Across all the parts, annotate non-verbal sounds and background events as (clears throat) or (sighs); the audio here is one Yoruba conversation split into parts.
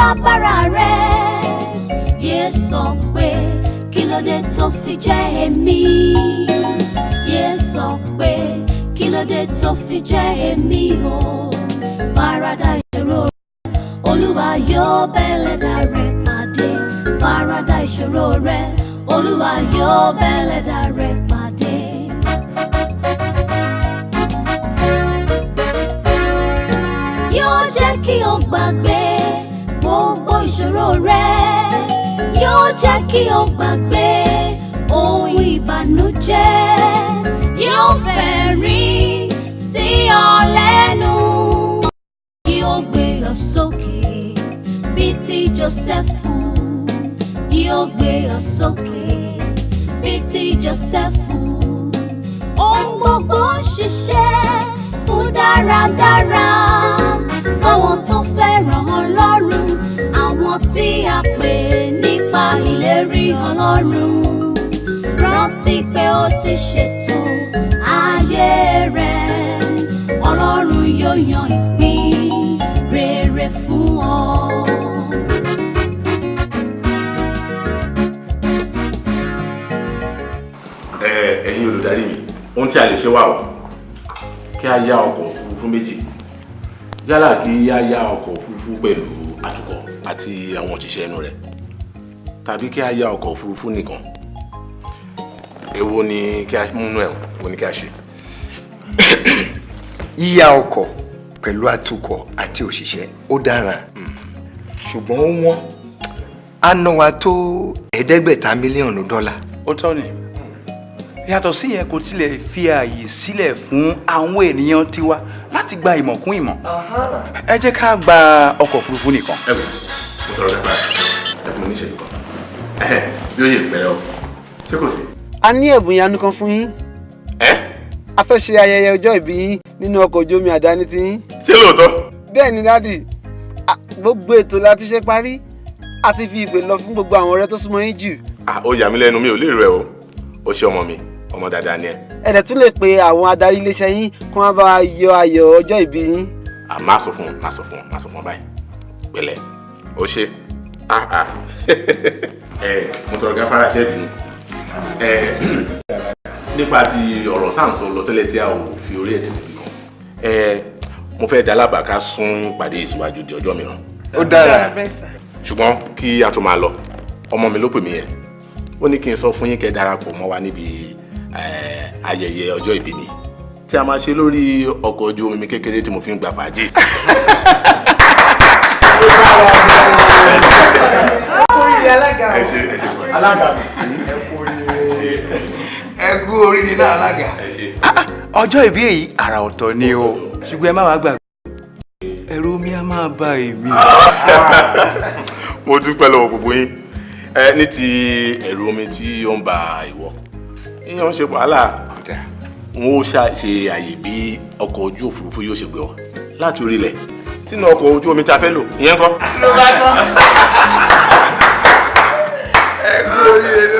ìṣòro tó bá bára rẹ. Yé sọ pé kí ló dé tó fi jẹ́ èmi? Yé sọ pé kí ló dé tó fi jẹ́ èmi o? Farada ìṣòro rẹ olúwa yóò bẹ́lẹ̀dá rẹ pàdé. Farada ìṣòro rẹ olúwa yóò bẹ́lẹ̀dá rẹ pàdé. Kí o gbàgbé ohun ìbànújẹ́ yóò fẹ̀rín sí ti ṣètò ayé rẹ. Ọlọ́run yóò yan ìpín rere fún ọ. ẹ̀yin olùdarí mi ohun tí a lè ṣe wà o. Kí a yá ọkọ̀ òfurufú méjì. Yálà kí a yá ọkọ̀ òfurufú pẹ̀lú atukọ̀ àti àwọn òṣìṣẹ́ inú rẹ̀ tàbí kí a yá ọkọ̀ òfurufú nìkan èwo ni kí a múnú ẹ̀ wo ni kí a ṣe. yíyá ọkọ̀ pẹ̀lú atukọ̀ àti òṣìṣẹ́ ó dára ṣùgbọ́n ó wọ́n á ná wa tó ẹ̀ẹ́dẹ́gbẹ̀ta mílíọ̀nù dọ́là. ó tọ́ ni yàtọ̀ sí yẹn kò tilẹ̀ fi ààyè sílẹ̀ fún àwọn ènìyàn tiwa láti gba ìmọ̀ kún ìmọ̀ ẹ jẹ́ ká gba ọkọ̀ òfurufú nìkan. ẹ wò mo tọrọ nípa ẹ ẹ fún mi ní ìṣẹ́jú kan bí ó yẹ pẹ́ ọ ṣé kò sí. A ní ẹ̀bùn ìyanu kan fún yín. Ẹ? A fẹ́ ṣe ayẹyẹ ọjọ́ ìbí yín nínú ọkọ̀ ojú omi àdáni tí yín. ṣé lóòótọ́. bẹ́ẹ̀ ni dádì a- gbogbo ètò la ti ṣe parí. A ti fi ìpè lọ fún gbogbo àwọn ọ̀rẹ́ tó súnmọ́ yín jù. Ah ó yà mí lẹ́nu mi ò lè rẹ o. Ó ṣe ọmọ mi ọmọ dáadáa ni ẹ. Ẹ dẹ̀ tún lè pe àwọn adarí iléeṣẹ́ yín kí wọ́n bá yọ ayọ̀ ọjọ́ ìbí yín. à má sọ fún má sọ fún má sọ fún báyìí. Pẹ̀lẹ́. Ó ṣe ah ah. (laughs) Ẹ mo tọrọ gáfárà bínú ẹ nípa ti ọ̀rọ̀ sáǹsọ lọ tẹ́lẹ̀ tí a ò fi orí ẹ̀ ti síbi kan. Mo fẹ́ dá lábàá ká sún ìpàdé ìsíwájú di ọjọ́ mìíràn. Ó dára. Ṣùgbọ́n kí a tó máa lọ ọmọ mi ló pè mí yẹn. Ó ní kí n sọ fún yín kẹ́ darapọ̀ mọ́ wa níbi eh, ayẹyẹ ọjọ́ ìbí mi tí a máa ṣe lórí ọkọ̀ ojú omi kékeré tí mo fi ń gbà fàájì. (laughs) ẹ ṣe ẹ kú oríire náà alága. ọjọ́ ìbí èyí àrà ọ̀tọ̀ ni o. Ṣùgbọ́n ẹ má wàá gbàgbé. Ẹ̀rù mi á máa bá èmi. mo dúpẹ́ lọ́wọ́ gbogbo yín. Ẹ ní ti ẹ̀rù omi tí ó ń ba ìwọ. Ìyẹn ń ṣe wàhálà. N ó ṣe àyè bí ọkọ̀ ojú òfurufú yóò ṣe gbé ọ. Láti orílẹ̀ sínú ọkọ̀ ojú omi tí a fẹ́ lò. Ìyẹn kọ́. ló bá tán. (laughs) ẹ kú oríire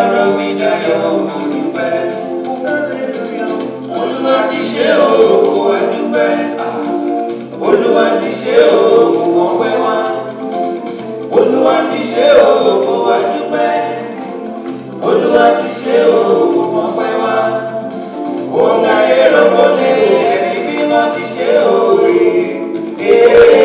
ọ̀rọ̀ mi dayọ̀ olùpẹ́. Olúwa ti ṣe òògùn àdúpẹ́. Olúwa ti ṣe òògùn ọpẹ́ wá. Olúwa ti ṣe òògùn àdúpẹ́. Olúwa ti ṣe òògùn ọpẹ́ wá. Òun ayé lọ́mọdé ẹ̀mí mímọ́ ti ṣe òòrè.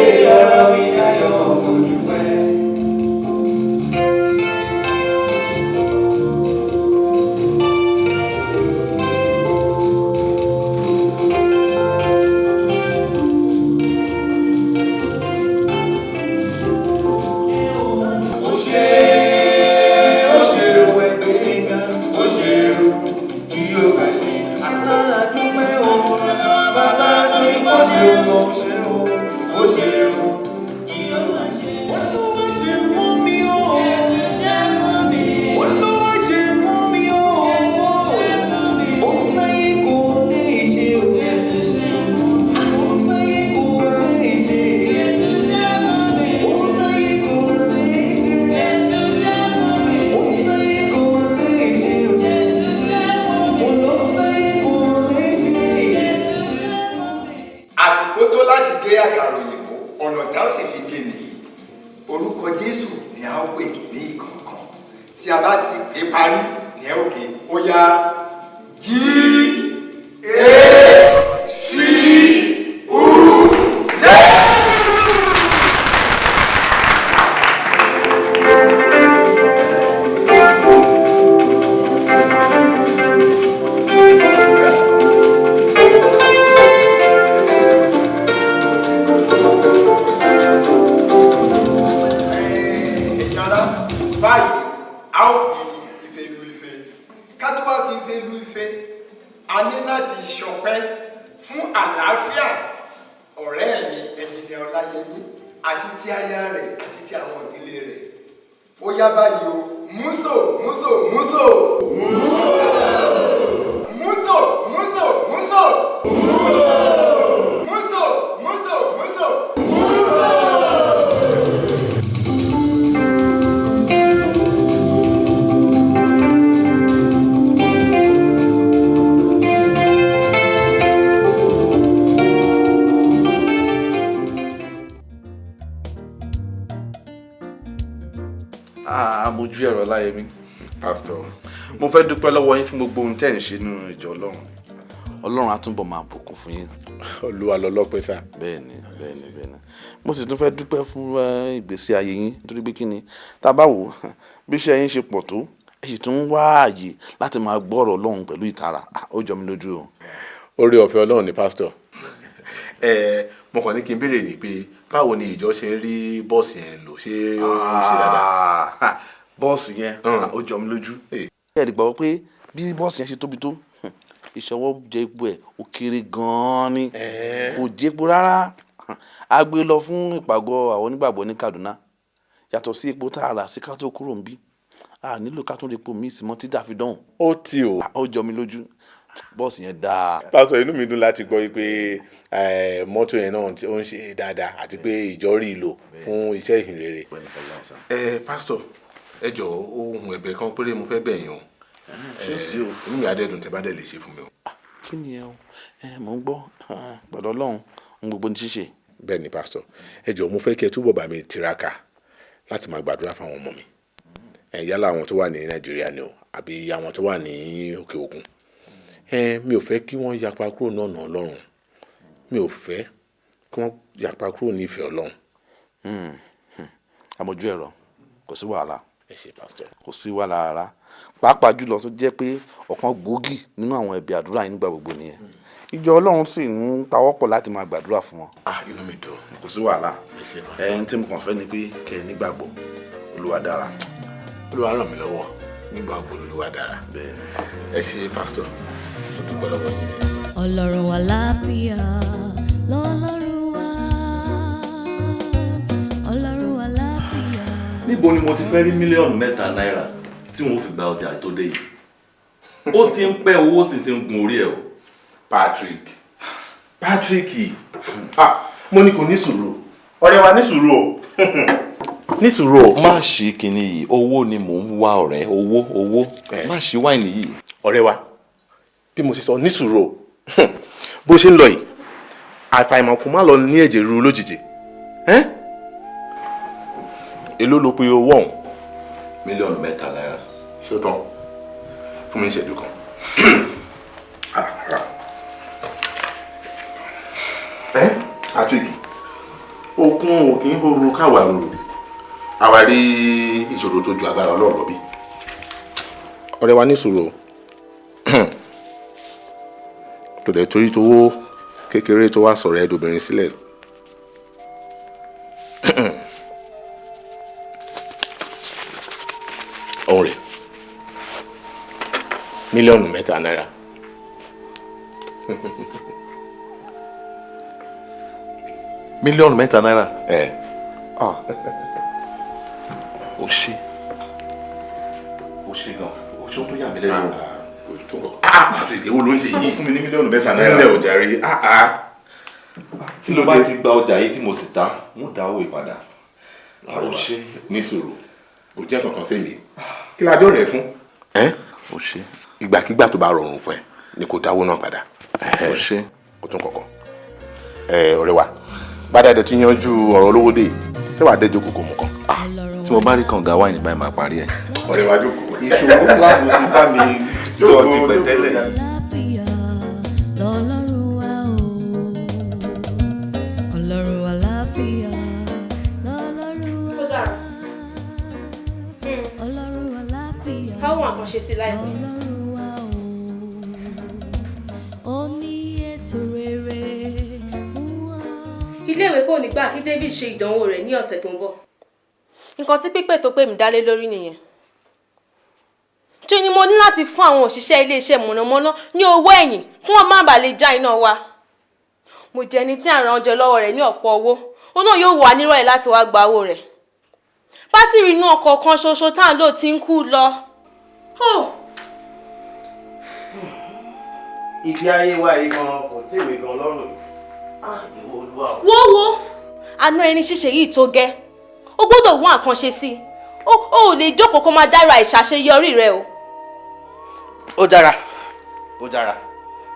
Dúpẹ́ lọ́wọ́ yín fún gbogbo ohun tẹ́ ń ṣe nínú ìjọ ọlọ́run. Ọlọ́run á túbọ̀ máa bùkún fún yín. Olúwa lọlọ́pẹ́ sá. Bẹ́ẹ̀ ni bẹ́ẹ̀ ni bẹ́ẹ̀ ni mo sì tún fẹ́ dúpẹ́ fún ìgbésí ayé yín. Nítorí pé kí ni? Tá a bá wò bí iṣẹ́ yín ṣe pọ̀ tó ẹ sì tún ń wá ààyè láti máa gbọ́rọ̀ ọlọ́run pẹ̀lú ìtara. Ah, ó jọ mí lójú o. orí ọ̀fẹ́ ọlọ́run ni pásítọ̀ (laughs) ẹ mo kàn ní kí n béèrè ní pé báwo ni ìjọ ṣe ń rí bọ́ọ̀sì yẹn lò? Ṣé ó ń ṣe dáadáa? Ah, bọ́ọ̀sì yẹn Mm. ah, ó jọ mí lójú. Ẹ lè gbàgbọ́ pé bí bọ́ọ̀sì yẹn ṣe tóbi tó (laughs) ìṣọwọ́ jẹ epo ẹ̀ ó kéré gan-an ni. Kò jẹ́ epo rárá. (laughs) A gbé lọ fún ìpàgọ́ àwọn onígbàgbọ́ ní Kaduna. Yàtọ̀ sí epo tá a rà sí ká tó kúrò ń bí a nílò ká tún lè po míì sí mọ́ títà fi dánwò ó tì ó ó jọ mí lójú. Bọ́ọ̀sì yẹn dáa. pásítọ̀ inú mi dùn láti gbọ́ eh, mọ́tò yẹn náà ó ń ṣe dáadáa àti pé ìjọ rí i lò fún iṣẹ́ ìhìnrere. ẹ pásítọ̀ ẹ jọ ohun ẹ̀bẹ̀ kan péré mo fẹ́ bẹ̀ yín o. Ṣé o sí o. inú mi á dẹ́dùn tẹ́ bá dẹ̀ lè ṣe fún mi o. kí ni ẹ o? Ẹ mò ń gbọ́. Pẹ̀lú ọlọ́run ń gbogbo ní ṣíṣe. bẹ́ẹ̀ ni pásítọ̀ ẹ jọ mo fẹ́ kí ẹ túbọ̀ bá mi tiraka láti máa gbàdúrà fáwọn ọmọ mi. Ẹ yálà àwọn tó wà ní nàìjíríà ni o àbí àwọn tó wà ní òkè òkun. Ẹ mi ò fẹ́ kí wọ́n yapa kúrò náà nà ọlọ́run. Mi ò fẹ́ kí wọ́n yapa kúrò nífẹ̀ẹ́ ọlọ́run. Àmójú ẹ̀rọ kò sí wàhálà ẹ ṣe pásítọ̀. kò sí wàhálà rárá pàápàá jùlọ tó jẹ́ pé ọ̀kan gbòógì nínú àwọn ẹ̀bí àdúrà yín nígbà gbogbo nìyẹn ìjọ ọlọ́run sì ń pawọ́pọ̀ láti máa gbàdúrà fún wọn. ah inú mi dùn kò sí wàhálà ẹ ṣe pásítọ̀. ẹni tí mo kàn fẹ́ ni pé kẹ́ ẹ nígbàgbọ́ olúwa dára. olúwa ràn mí lọ́wọ́ nígbà gbòòrò olúwa dára ẹ ṣe pásítọ̀ lọ́wọ́ yín. ọlọ́run àlàáfíà lọ́lọ́run níbo ni mo ti fẹ́ rí mílíọ̀nù mẹ́ta náírà tí wọ́n fi gba ọjà tó dé yìí? Ó ti ń pẹ́ owó sì ti ń gun orí ẹ̀ o. Patrick. Patrick. Ah mo ní kò ní sùúrù. Ọ̀rẹ́ wa ní sùúrù o. (laughs) Ní sùúrù o. má ṣe kinní yìí. Owó ni mò ń wá ọ̀rẹ́. Owó owó. Eh. má ṣe wáìnì yìí. Ọ̀rẹ́ wa bí mo ṣe sọ ní sùúrù o. (laughs) Bó ṣe ń lọ yìí àfàìmọ̀ kò má lọ ní ẹ̀jẹ̀ ríru lójijì. Ẹ́n? Èló ló pe owó ọ̀hún mílíọ̀nù mẹ́ta náírà ṣé ó tán fún mi ìṣẹ́jú kan. (clears throat) Ah, ẹ́ Patrick okun òkè ń horo káwa rorò àwa rí ìṣòro tó ju agbára Ọlọ́run lọ bí. ọ̀rẹ́ wa ní sùúrù o (clears throat) tó dẹ̀ torí tówó kékeré tó wá sọ̀rọ̀ ẹ̀dùnbìnrin sílẹ̀. (clears throat) ọ̀hún rẹ̀ mílíọ̀nù mẹ́ta náírà. mílíọ̀nù mẹ́ta náírà? Ẹ̀. Ó ṣe. Ó ṣe gan. Ó ṣe tó yà mí lẹ́nu. O. Patrick ewo ló ń ṣe yìí? Fún mi ní mílíọ̀nù mẹ́ta tí ń lẹ̀ ò jàre tí mo bá ti gba ọjà yìí tí mo sì ta mo dá owó ìpadà ó ṣe. Ní sùúrù kò jẹ́ kankan mi kí la jọ rẹ̀ fún. ó ṣe ìgbàkigbà tó bá rọrùn fún ẹ ni kò dáwó náà padà ó ṣe kò tún kankan ẹ ọ̀rẹ́ wa bàdà dẹ̀ ti yanjú ọ̀rọ̀ olówó dé ṣé wàá dẹ́jọ́ kòkó mu kan. tí mo bá rí kànga wáìnì báyìí máa parí ẹ̀. ọ̀rẹ́ wa jókòó. ìṣòro ńlá ló ti bá mi sọ ti pẹ̀tẹ́lẹ̀. Àkànṣe sí láìpẹ́. lọ́lọ́run wa o ó ní ètò rere fún wa. iléèwé kò ní gbà kí David ṣe ìdánwò rẹ̀ ní ọ̀sẹ̀ tó ń bọ̀. nǹkan tí pípẹ́ tó pè mí dálé lórí nìyẹn. ṣé ni mo ní láti fún àwọn òṣìṣẹ́ iléeṣẹ́ mọ̀nàmọ́ná ní owó ẹ̀yìn kí wọ́n má bàa lè já iná wa. mo jẹ́ ẹni tí àrùn ọjọ́ lọ́wọ́ rẹ̀ ní ọ̀pọ̀ owó ó náà yóò wà nírọ̀lẹ́ láti wá gba owó rẹ̀. bátìrì inú ọkọ̀ kan ṣoṣo tá à ń lò ti ń kú lọ. Oh. ìgbé ayé wa yìí gan kò tí ìwé gan lọ́rùn yìí ìwọ olúwa o. wo wo àná ẹni ṣíṣe yìí tó gẹ́. Ó gbọ́dọ̀ wọ́n àkànṣe sí i. Ó ò lè jókòó kó máa dára ìṣàṣeyọrí rẹ o. ó dára. Ó dára.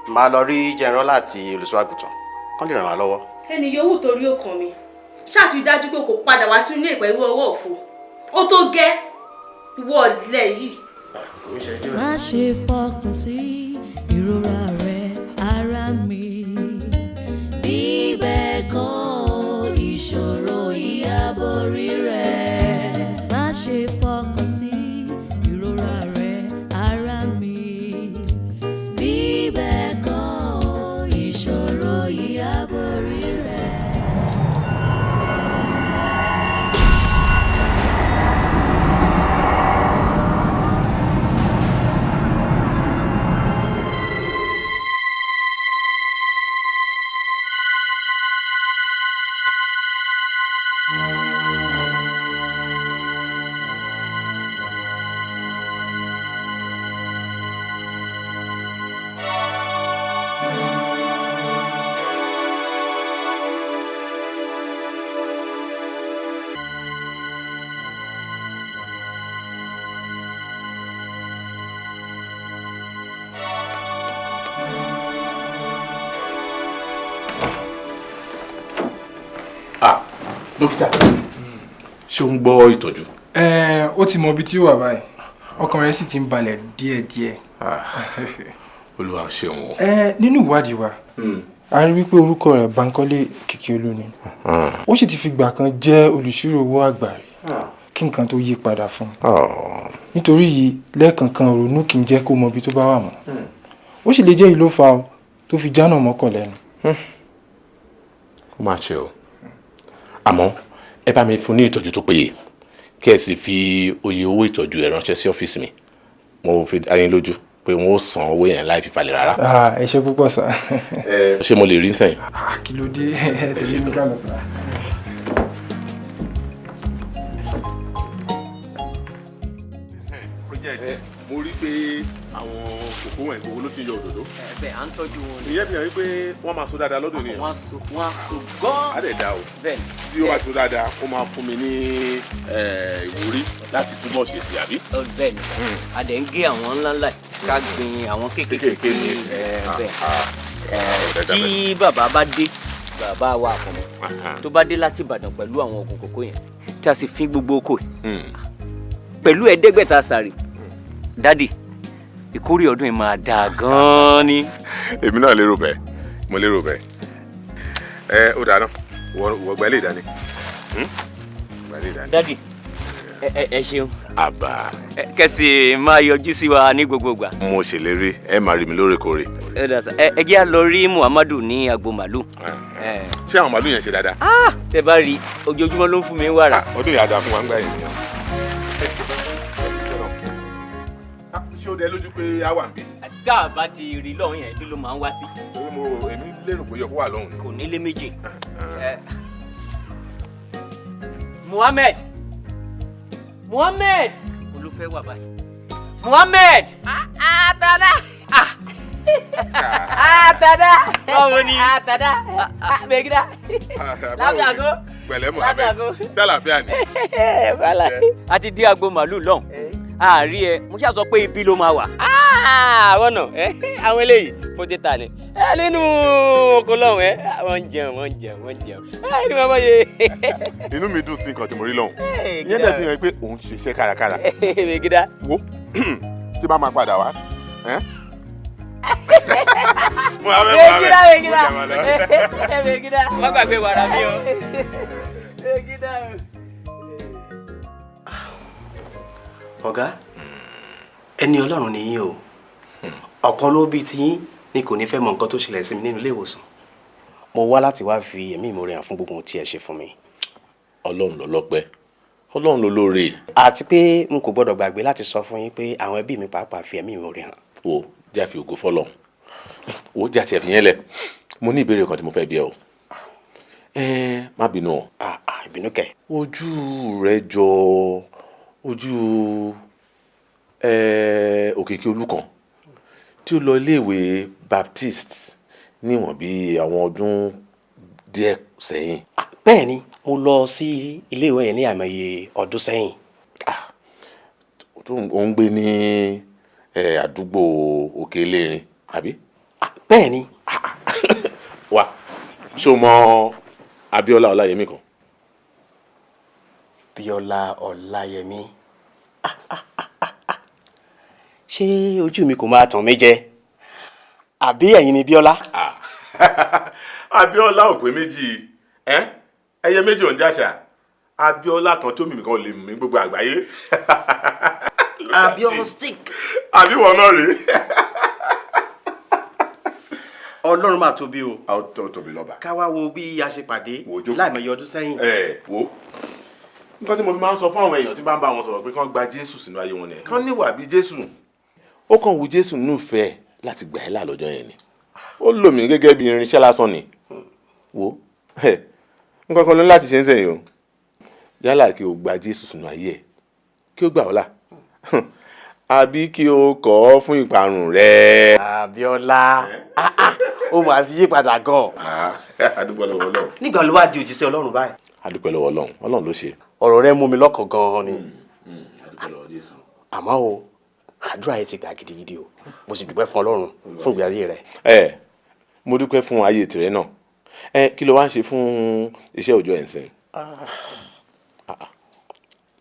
Máa lọ rí jẹnrọ́lá àti olùṣọ́àgùtàn kán lè ràn wá lọ́wọ́. ẹni yòówù torí ó kàn mí ṣáàtì dájú pé kò padà wá sínú ilé pẹ̀lú ọwọ́ òfo. Ó tó gẹ́. Ìwọ ọ̀lẹ yìí. Má ṣe fọkàn sí ìrora rẹ ara mi. Bí bẹ́ẹ̀ kọ́ ìṣòro ìyàbọ̀rí rẹ dókítà. Ṣé ó ń gbọ́ ìtọ́jú. Ẹ, ó ti mọ ibi tí ó wà báyìí. Ọkàn rẹ̀ sì ti ń balẹ̀ díẹ̀díẹ̀. olúwa ṣeun o. Ẹ, nínú ìwádìí wa a rí wípé orúkọ rẹ̀ Bankole Kìkìolú ni. Ó sì ti fi gbà kan jẹ́ olùṣírò owó àgbà rí. Kí nǹkan tó yí padà fún un. Nítorí yìí lẹ́ẹ̀kankan ronú kì í jẹ́ kó mọ ibi tó bá wà mọ́. Ó sì lè jẹ́ ìlú fa o tó fi jánà mọ́kàn lẹ́nu. ó máa ṣe o àmọ́ ẹ bá mi fún ní ìtọ́jú tó péye kí ẹ sì fi oye owó ìtọ́jú ẹ ránṣẹ́ sí ọ́fíìsì mi mo fi dá yín lójú pé wọn ó san owó yẹn láì fi falẹ̀ rárá. Ẹ ṣé púpọ̀ sá. ṣé mo lè rí sẹ́yìn. Ah, kí ló dé ẹ tẹ̀lé mi ká lọ sá. mo rí pé àwọn kòkó wọn ìgbòho ló ti yọ òdòdó. bẹ́ẹ̀ à ń tọ́jú wọn ìyẹn fi hàn wípé wọ́n máa so dáadáa lọ́dún nìyẹn. wọ́n á so wọ́n á so gan. á dẹ̀ dá o bí ó bá so dáadáa ó máa fún mi ní eh, ìwúrí láti túbọ̀ ṣe sí àbí. Bẹ́ẹ̀ ni a dẹ̀ ń gé àwọn ńláńlá ká gbin àwọn kéékèèké sí Ah, bẹ́ẹ̀ ah. Tí bàbá bá dé bàbá wa àkànmọ́ tó bá dé láti Ìbàdàn pẹ̀lú àwọn oògùn kòkó yẹn tí a sì fi gbogbo oko Hmm. pẹ̀lú ẹ̀ẹ́dẹ́gbẹ̀ta sàrì dádì ìkórè ọdún yìí máa dáa gan-an ni. èmi náà lérò bẹ́ẹ̀ mo lérò bẹ́ẹ̀ ẹ ó dáná wọ gbẹ́ lè dání gbẹ́ lè dání. dádì ẹ ṣeun àbá kẹsì máa yọjú sí wa ní gbogbo ìgbà. mo ṣèlérí ẹ máa rí mi lóòrèkóòrè. ẹ jẹ́ à lọ rí Muhammadu ní agbo màlúù. Ẹ. ṣé àwọn màálù yẹn ṣe dáadáa. Ah, tẹ bá rí ojoojúmọ́ ló ń fún mi wàrà. ọdún yàrá fún wa ń gbà yẹn dẹ lójú pé a wà ń bí. tá a bá ti rí lọ́hùn yẹn bí ló máa ń wá sí. torí mo èmi lérò pé yẹ kó wà lọ́hùn ni. kò nílé méjì. Ẹ. Muhammed Muhammed olùfẹ́ wà báyìí. Muhammed. Àtàdá. Àtàdá. báwo ni. Àtàdá. Bẹ́gídá. Lábẹ́ àgọ́. pẹ̀lẹ́ Muhammed ṣàlàfíà ni. (laughs) A ti dé agbo màlúù lọ́hùn. Àárí ẹ mo ṣáà sọ pé ibi ló máa wà. àwọn náà àwọn eléyìí fún títà ni ẹ nínú oko lọ́hùn ẹ wọ́n ń jẹun wọ́n ń jẹun wọ́n ń jẹun ẹ ní màmá yẹ. (laughs) inú mi dùn sí nǹkan tí mo rí lọ́hùn ìyẹn dẹ̀ fi hàn pé òun ṣiṣẹ́ kárakára (laughs) mègídá. wo (clears throat) tí bá máa padà wá. (laughs) Mo mo Mo jẹ́ wọn lọ. mègídá má gbàgbé wàrà mi o. ọ̀gá ẹni ọlọ́run nìyí o. Ọ̀kan ló bí tiyín ni kò ní fẹ́ mọ nǹkan tó ṣẹlẹ̀ sí mi nínú ilé ìwòsàn. Mo wá láti wá fi ẹ̀mí ìmoore hàn fún gbogbo ohun tí ẹ ṣe fún mi. Ọlọ́run ló lọ́pẹ́ ọlọ́run ló lóore. àti pé n kò gbọ́dọ̀ gbàgbé láti sọ fún yín pé àwọn ẹbí mi pàápàá fi ẹ̀mí ìmoore hàn. O jáfe ògo fọlọ́run. O já tiẹ̀ fi yẹn lẹ̀. Mo ní ìbéèrè kan tí mo fẹ́ bi ẹ́ o. Ẹ má bínú o. Ah, ah, ìbínú kẹ̀. Ojú rẹ jọ ojú òkìkí olùkàn tí ó lọ iléèwé baptist níwọ̀n bí àwọn ọdún díẹ̀ sẹ́yìn. Ah, bẹ́ẹ̀ ni mo lọ sí iléèwé yẹn ní àìmọye ọdún sẹ́yìn. Ń- ó ń gbé ní àdúgbò òkè elérin àbí. Ah, bẹ́ẹ̀ ni. (laughs) Wa ṣé o mọ Abíọ́lá Ọláyẹmí kan Bíọ́lá Ọláyẹmí. (laughs) Ṣé ojú mi kò máa tàn mí jẹ? Àbí ẹ̀yin ni Bíọ́lá? (laughs) Abíọ́lá ò pé méjì. Ẹyẹ méjì ò ń jàṣà. Abíọ́lá kan tó mímì kan lè mí gbogbo àgbáyé. (laughs) Abíọ́lá stick. Àbí wọn náà rèé. Ọlọ́run máa tóbi o. Ó tó tóbi lọ́ba. ká wá wo bí a ṣe pàdé láìmọye ọdún sẹ́yìn. Ẹ wo nǹkan tí mo fi máa ń sọ fún àwọn èèyàn tí bá ń bá wọn sọ̀rọ̀ pé kán gba Jésù sínú ayé wọn nìyẹn. Kán níwà bí Jésù. Ó kàn wù Jésù nínú ìfẹ́ láti gbà ẹ́ là lọ́jọ́ yẹn ni. Ó lò mí gẹ́gẹ́ bí irinṣẹ́ lásán ni. Wo? Nǹkan kan ló ní láti ṣe ń sẹ́yìn o. Yálà kí o gba Jésù sínú ayé ẹ kí o gbà ọ́ là. Àbí kí o kọ̀ ọ́ fún ìparun rẹ. Abíọ́lá. Ah, ah, ó mà ti yí padà gan. (laughs) Adúpẹ́ lọ́wọ́ Ọlọ́run. Nígbà ló wá di òjíṣẹ́ Ọlọ́run báyìí? Adúpẹ́ lọ́wọ́ Ọlọ́run. Ọlọ́run ló ṣe. Ọ̀rọ̀ rẹ mú mi lọ́kàn gan ni. Lọ́wọ́ Jésù. àmọ́ o àdúrà yẹn ti gbà gidigidi o. Mo sì dúpẹ́ fún Ọlọ́run fún ìgbé ayé rẹ. Ẹ mo dúpẹ́ fún ayé tìrẹ náà. Ẹ kí ló wá ń ṣe fún iṣẹ́ òòjọ́ ẹ̀ ń sìn.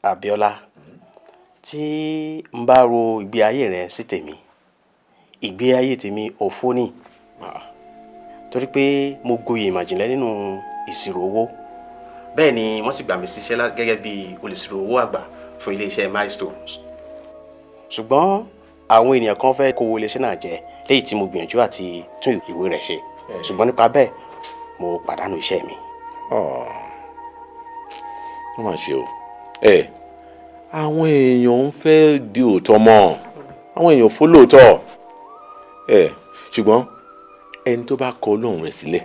Abíọ́lá tí n bá ro ìgbé ayé rẹ sí tèmi ìgbé ayé tèmi òfó ni. Torí pé mo gboyè ìmọ̀jìnlẹ̀ nínú ìṣirò owó bẹ́ẹ̀ ni wọ́n sì gbà mí síṣẹ́ gẹ́gẹ́ bí olùṣirò owó àgbà fún iléeṣẹ́ milestones. Ṣùgbọ́n àwọn ènìyàn kan fẹ́ kówó iléeṣẹ́ náà jẹ léyìí tí mo gbìyànjú àti tún ìwé rẹ̀ ṣe. Ṣùgbọ́n nípa bẹ́ẹ̀ mo pàdánù iṣẹ́ mi. Wọ́n máa ṣe o. Ẹ àwọn èèyàn ń fẹ́ di òótọ́ mọ́. Àwọn èèyàn fó lóòótọ́ ẹ ṣùgbọ́n ẹni tó bá kọ Ọlọ́run rẹ̀ sílẹ̀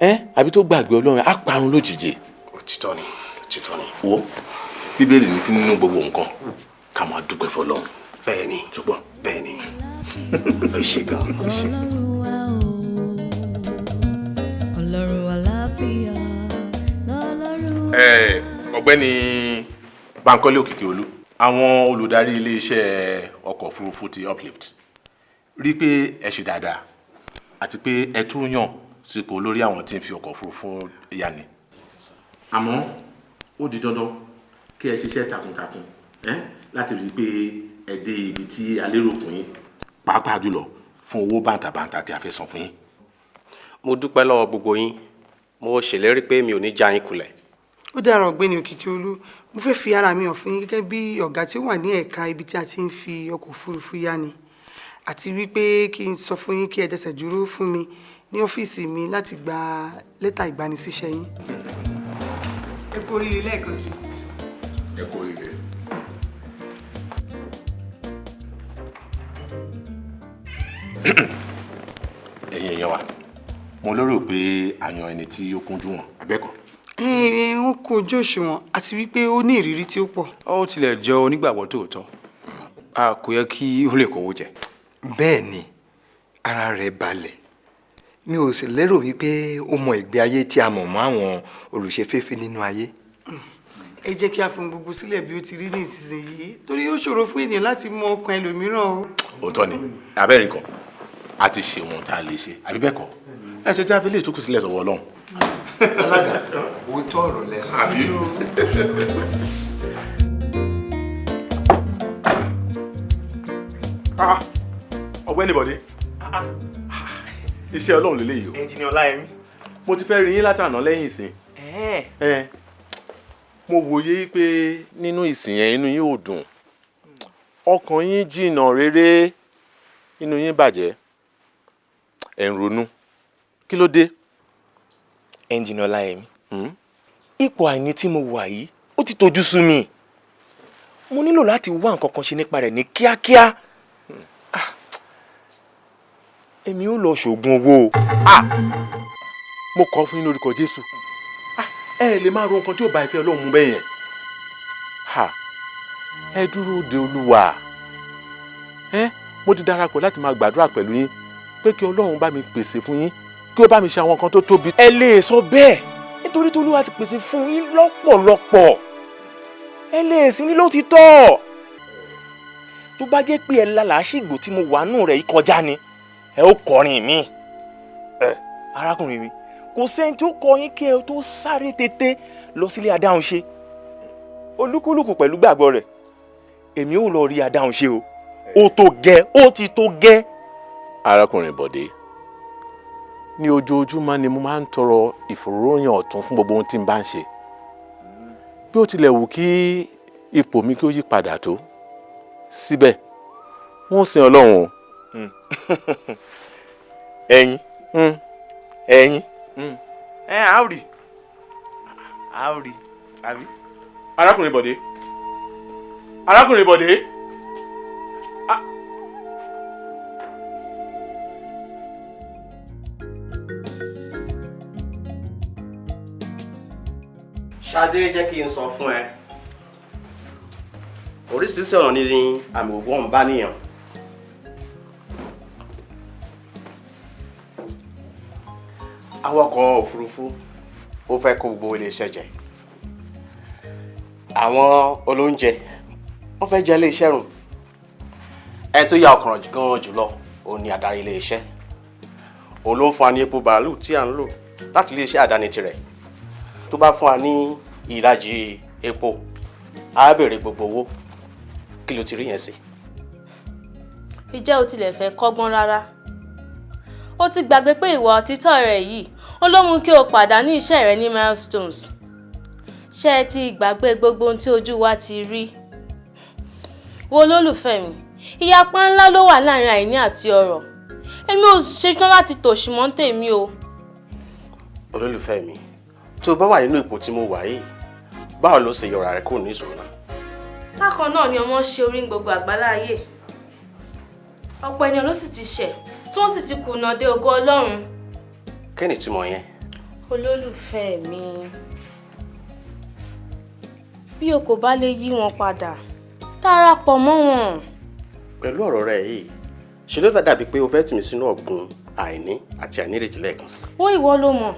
ẹ àbí tó gbàgbé Ọlọ́run á parun lójijì. Òtítọ́ ni òtítọ́ ni. Wo Bíbélì ní kí nínú gbogbo nǹkan ká máa dúpẹ́ fọlọ́run. Bẹ́ẹ̀ ni. Ṣùgbọ́n bẹ́ẹ̀ ni. Ó ṣe gan ó ṣe. ọlọ́run àlàáfíà. Lọ́lọ́run ẹ ọ̀gbẹ́ni Bankole Òkìkíolú àwọn olùdarí iléeṣẹ́ ọkọ̀ òfurufú ti uplift rí i pé ẹ ṣe dáadáa àti pé ẹ tún yàn sípò olórí àwọn tí ń fi ọkọ̀ òfurufú yani àmọ́ ó di dandan kí ẹ ṣiṣẹ́ takuntakun láti rí i pé ẹ dé ibi tí a lérò fún yín pàápàá jùlọ fún owó bàǹtàbàǹtà tí a fẹ́ san fún yín. mo dúpẹ́ lọ́wọ́ gbogbo yín. Mo ṣèlérí pé mi ò ní já yín kulẹ̀. Ó dára ọ̀gbẹ́ni Òkìkíolú. Mo fẹ́ fi ara mi hàn fún yín gẹ́gẹ́ bí ọ̀gá tí ó wà ní ẹ̀ka ibi tí a ti ń fi ọkọ̀ òfurufú yá ni. Àti wípé kí n sọ fún yín kí ẹ dẹsẹ̀ dúró fún mi ní ọ́fíìsì mi láti gba lẹ́tà ìgbanisíṣẹ́ yín. ẹ kú oríire lẹ́ẹ̀kan sí ẹ kú oríire. (coughs) ẹ̀yin èèyàn wa mo lérò pé a yan ẹni tí ó kúnjú wọn abẹ́kọ̀. ẹ ń kó ojú òṣùwọ̀n àti wípé ó ní ìrírí tí ó pọ̀. ó tilẹ̀ jọ onígbàgbọ́ tòótọ́ a kò yẹ kí ó lè kówó jẹ. bẹ́ẹ̀ ni ara rẹ̀ balẹ̀ mi ò sì lérò wípé ó mọ ìgbé ayé tí a mọ̀ mọ́ àwọn olùṣeféfé nínú ayé. ẹ jẹ́ kí a fún gbogbo sílẹ̀ bí ó ti rí ní ìsinsìnyí torí ó ṣòro fún ènìyàn láti mọ ọkàn ẹlòmíràn o. òótọ́ ni abẹ́rẹ́ kan a ti ṣe wọn tá a lè ṣe àbí bẹ́ẹ̀ kọ́ ẹ ṣe jáfe lè tókù sílẹ̀ sọ̀wọ́ ọlọ́run. alága òótọ́ ọ̀rọ̀ lẹ́sìn. àbí. Ah, ọ̀gbẹ́ni bọ̀dé iṣẹ́ ọlọ́run lélẹ́yìí o. Ẹnjìnì ọláyẹmí. mo ti fẹ́ rí yín látàná lẹ́yìn ìsìn. Mo wòye pé nínú ìsìn yẹn inú yín ò dùn. Ọkàn yín jìnnà rere inú yín bàjẹ́. Ẹ̀ ń ronú. Kí ló dé. ẹnjìnì ọláyẹmí. ipò àìní tí mo wà yìí ó ti tojú sú mi. Mo nílò láti wá nǹkan kan ṣe nípa rẹ̀ ní kíákíá Ah, èmi ò lọ ṣoògùn owó. Mo kọ́ fún yín lórúkọ jésù. Ẹ lè máa ro nǹkan tí ò bá ìfẹ́ ọlọ́run mu bẹ́ẹ̀ yẹn. Ẹ dúró de olúwa. Ẹ mo ti darapọ̀ láti máa gbàdúrà pẹ̀lú yín pé kí ọlọ́run bá mi pèsè fún yín kí ó bá mi ṣe àwọn nǹkan tó tóbi. ẹ lè sọ bẹ́ẹ̀ nítorí tí olúwa ti pèsè fún yín lọ́pọ̀lọpọ̀. Ẹ lè sí ní lótìtọ́ tó bá jẹ́ pé ẹ la làásìgbò tí mo wà nù rẹ̀ yìí kọjá ni ẹ ó kọrin mi ẹ arákùnrin mi kò sẹ́ni tó kọ yín kí ẹ tó sáré tètè lọ sílé adáhunṣe olúkúlùkù pẹ̀lú gbàgbọ́ rẹ̀ èmi ò lọ rí adáhunṣe o ó tó gẹ́ ó ti tó gẹ́. arákùnrin bọ̀dé ní ojoojúmọ́ ni mo máa ń tọrọ ìfòròyìn ọ̀tún fún gbogbo ohun tí n bá ń ṣe bí ó tilẹ̀ wù kí ipò mi kí ó yí padà tó síbẹ̀ wọ́n sin ọlọ́run o. (laughs) ẹ̀yin. Ẹ̀yin. Ẹ á rí. Á rí àbí. arákùnrin bọ̀dé. Arákùnrin bọ̀dé. ṣadé jẹ́ kí n sọ fún ẹ. Oríṣiríṣi ọ̀nà ni àmì ògbó ń bá níyàn awakọ̀ òfurufú ó fẹ́ kó gbogbo iléeṣẹ́ jẹ. Àwọn olóúnjẹ wọ́n fẹ́ jẹ iléeṣẹ́ rùn. Ẹ tó ya ọkàn gan jùlọ òun ni adarí iléeṣẹ́ òun ló ń fún wa ní epo bàálù tí à ń lò láti iléeṣẹ́ àdáni tirẹ̀. Tó bá fún wa ní ìlàjì epo á béèrè gbogbo owó. Kí ló ti rí yẹn sí. ìjẹ́ o tilẹ̀ fẹ́ kọ́gbọ́n rárá ó ti gbàgbé pé ìwà òtítọ́ rẹ̀ yìí ó ló mú kí o pàdánù iṣẹ́ rẹ ní milestones. Ṣé ẹ ti gbàgbé gbogbo ohun tí ojú wa ti rí? Wo lólùfẹ́ mi ìyapa ńlá ló wà láàárín àìní àti ọrọ̀. Èmi ò ṣetán láti tòṣì mọ́ tèmi o. olólùfẹ́ mi tó o bá wà nínú ipò tí mo wà yìí báwo ló ṣe yọra rẹ kúrò ní ìṣòro náà. bákan náà ni ọmọ ṣe orí gbogbo àgbáláyé. Ọ̀pọ̀ ènìyàn ló sì ti ṣẹ̀ tí wọ́n sì ti kùnà dé ògo ọlọ́run. kí ni ìtumọ̀ yẹn. olólùfẹ́ mi bí o kò bá lè yí wọn padà darapọ̀ mọ́ wọn. pẹ̀lú ọ̀rọ̀ rẹ yìí ṣe ló dàbí pé o fẹ́ tì mí sínú ọ̀gbun àìní àti àìnírètí lẹ́ẹ̀kan sí. ó ìwọ ló mọ̀.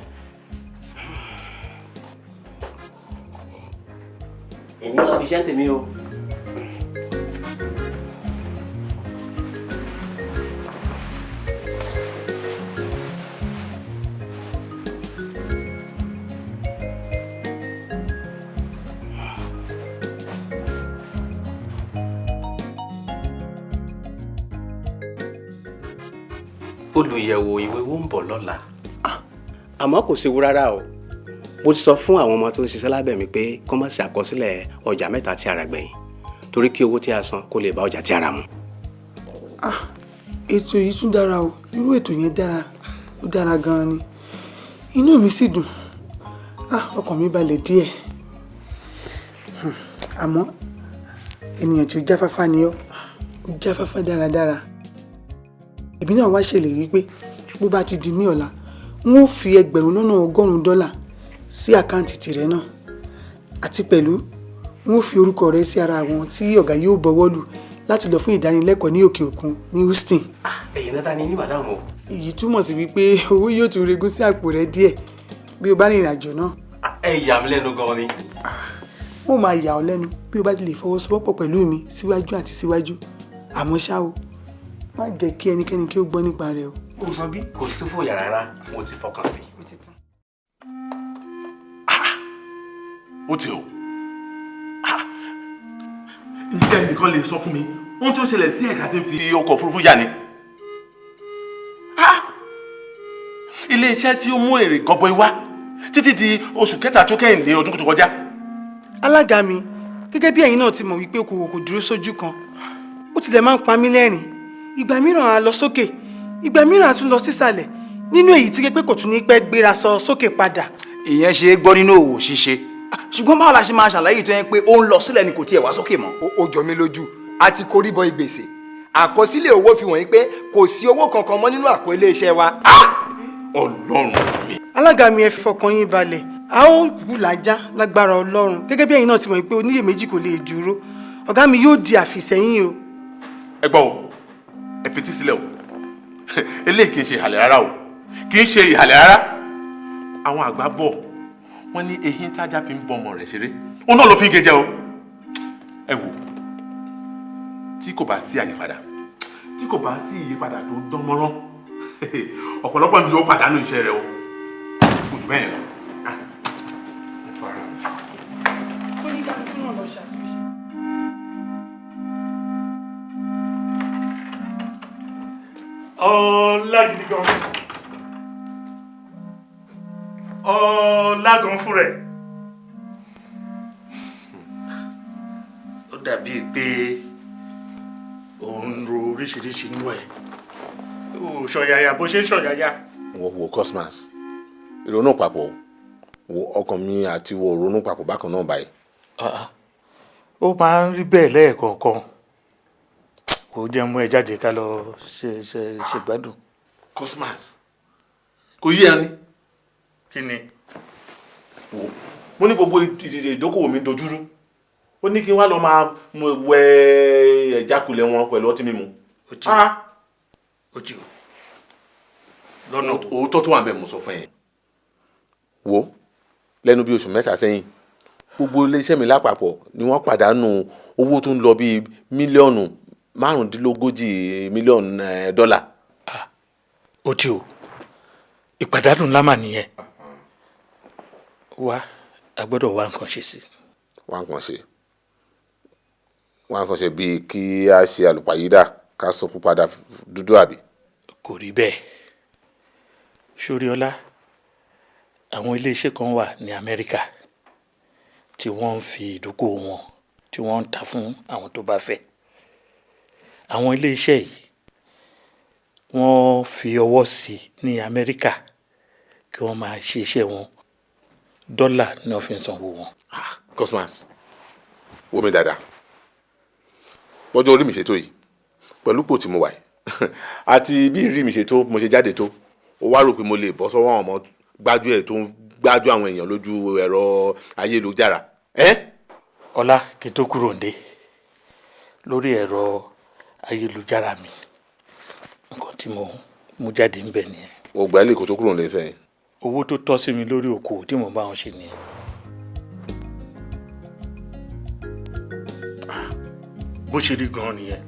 èmi lọ fi iṣẹ́ tèmi o. olùyẹ̀wò ìwé wo ń bọ̀ lọ́la. àmọ́ kò séwu rárá o. Mo ti sọ fún àwọn ọmọ tó ń ṣiṣẹ́ lábẹ́ mi pé kó má ṣe àkọsílẹ̀ ọjà mẹ́ta tí a rà gbẹ̀yìn torí kí owó tí a san kó lè bá ọjà tí a rà mu. ètò yìí tún dára o. Irú ètò yẹn dára. Ó dára gan-an ni. Inú mi sì dùn. Ah ọkàn mi balẹ̀ díẹ̀. Hmm, àmọ́ ènìyàn tí ó jáfáfá ni ó jáfáfá dáradára èmi náà wá ṣèlérí pé bó bá ti di ní ọ̀la n ó fi ẹgbẹ̀rún lọ́nà ọgọ́rùn-ún dọ́là sí àkáǹtì tìrẹ náà àti pẹ̀lú n ó fi orúkọ rẹ sí ara àwọn tí ọ̀gá yóò bọwọ́ lù láti lọ fún ìdánilẹ́kọ̀ọ́ ní òkè òkun ní Houston. ẹ̀yin náà ta ni ní màdámù o. èyí túmọ̀ sí wípé owó yóò tún regún sí àpò rẹ díẹ̀ bí o bá rìnrìn àjò náà. ẹ yà mí lẹ́nu gan-an ni. mo máa yà ọ́ lẹ́nu bí o bá ti lè fọwọ́sowọ́pọ̀ pẹ̀lú mi síwájú àti síwájú àmọ́ ṣá o má jẹ́ kí ẹnikẹ́ni kí ó gbọ́ nípa rẹ̀ o ò gbọ́ bí. kò sí fòyà rárá mo ti fọkàn sí. ó ti tán. ó ti o Ah! ǹjẹ́ ẹnìkan lè sọ fún mi ohun tí ó ṣẹlẹ̀ sí ẹ̀ka tí ń fi ọkọ̀ òfurufú yà ni Ah! ilé-iṣẹ́ tí ó mú èrè gọbọi wá títí di oṣù kẹta tó kẹ́yìn ní ọdún tó kọjá alága mi gẹ́gẹ́ bí ẹ̀yin náà ti mọ̀ wípé okòwò kò dúró sójú kan ó tilẹ̀ máa ń pa mí lẹ́rìn ìgbà mìíràn á lọ sókè ìgbà mìíràn á tún lọ sísàlẹ̀ nínú èyí tí pé kò tún ní pẹ́ gbéra sọ sókè padà. ìyẹn ṣe é gbọ́ nínú òwò ṣíṣe ṣùgbọ́n báwo la ṣe máa ṣàlàyé tó yẹn pé ó ń lọ sílẹ̀ ni kò tiẹ̀ wá sókè mọ́. ó jọ mí lójú a ti korí bọ ìgbèsè àkọsílẹ̀ owó fi wọ̀nyí pé kò sí owó kankan mọ́ nínú àpò iléeṣẹ́ wa. ọlọ́run mi. alága mi ẹ fi fọkàn yín balẹ̀ a ó bùlàjá lágbára ọlọ́run gẹ́gẹ́ bí ẹ̀yin náà ti mọ̀ pé oníyèméjì kò lè dúró ọ̀gá mi yóò di àfìsẹ́yìn o. ẹ gbọ́ o ẹ fetí sílẹ̀ o. Eléyìí kì í ṣe ìhàlẹ̀ rárá o. Kì í ṣe ìhàlẹ̀ rárá. Àwọn àgbà bọ̀ wọ́n ní eyín tájà fi ń bọ rẹ̀ ṣeré. Òun náà ló fi ń gé o. Ẹ wò tí kò bá sí àyípadà tí kò bá sí ìyípadà tó dán mọ́rán ọ̀pọ̀lọpọ̀ ni yóò pàdánù iṣẹ́ rẹ̀ o. Kò jù bẹ́ẹ̀ lọ. Ọlá gidi gan ọlá gan fún rẹ. Ó dàbíi pé òun ro oríṣiríṣi inú ẹ. Ó ṣọ̀yàyà bó ṣe ń ṣọ̀yàyà. Wo wo cosmas. Ìrònú papọ̀. Wo ọkàn mi àti wo ronú papọ̀ bákan náà báyìí. ó máa ń rí bẹ́ẹ̀ lẹ́ẹ̀kọ̀ọ̀kan kò jẹ́ mú ẹ jáde ká lọ ṣe ṣe ṣègbádùn. cosmas kò yé ẹni. kí ni. wo mo ní gbogbo ìdókòwò mi dojúrú ó ní kí n wá lọ máa wẹ ẹ̀jákulẹ̀ wọn pẹ̀lú ọtí mímu. ó ti ti lọ́nà òótọ́ tó wà bẹ́ẹ̀ mo sọ fún yẹn. wo lẹ́nu bí oṣù mẹ́ta sẹ́yìn gbogbo iléeṣẹ́ mi lápapọ̀ ni wọ́n pàdánù owó tó ń lọ bíi mílíọ̀nù márùndínlógójì mílíọ̀nù eh, dọ́là. ó ti o. Ìpàdánù ńlá mà nìyẹn. Wá a gbọ́dọ̀ wá nǹkan ṣe sí wá nǹkan ṣe. Wá nǹkan ṣe bíi kí a ṣe àlùpàyídà ká sọ púpadà dúdú àbí. kò rí bẹ́ẹ̀. Ṣoríọlá àwọn iléeṣẹ́ kan wà ní amẹ́ríkà tí wọ́n ń fi ìdókòwò wọn tí wọ́n ń ta fún àwọn tó bá fẹ́ àwọn iléeṣẹ́ yìí wọ́n fi ọwọ́ sí ní amẹ́ríkà kí wọ́n máa ṣe iṣẹ́ wọn dọ́là ní wọ́n fi ń sanwó wọn. cosmas wo mi dáadáa bọ́jọ́ orí mi ṣètò yìí pẹ̀lú pò tí mo wà yìí (laughs) àti bí ìrírí mi ṣe tó mo ṣe jáde tó ó wá rò pé mo lè bọ́ sọ́wọ́ àwọn ọmọ gbájú ẹ̀ tó ń gbájú àwọn èèyàn lójú ẹ̀rọ ayélujára. ọlá kí n tó kúrò ǹdẹ lórí ẹ̀rọ ayélujára mi nǹkan tí mo mú jáde ń bẹ̀ nìyẹn. o gbà lè kó tó kúrò lẹ́sẹ̀. owó tó tọ́ sí mi lórí okòwò tí mo bá wọn ṣe nìyẹn. bó ṣe rí gan-an nìyẹn.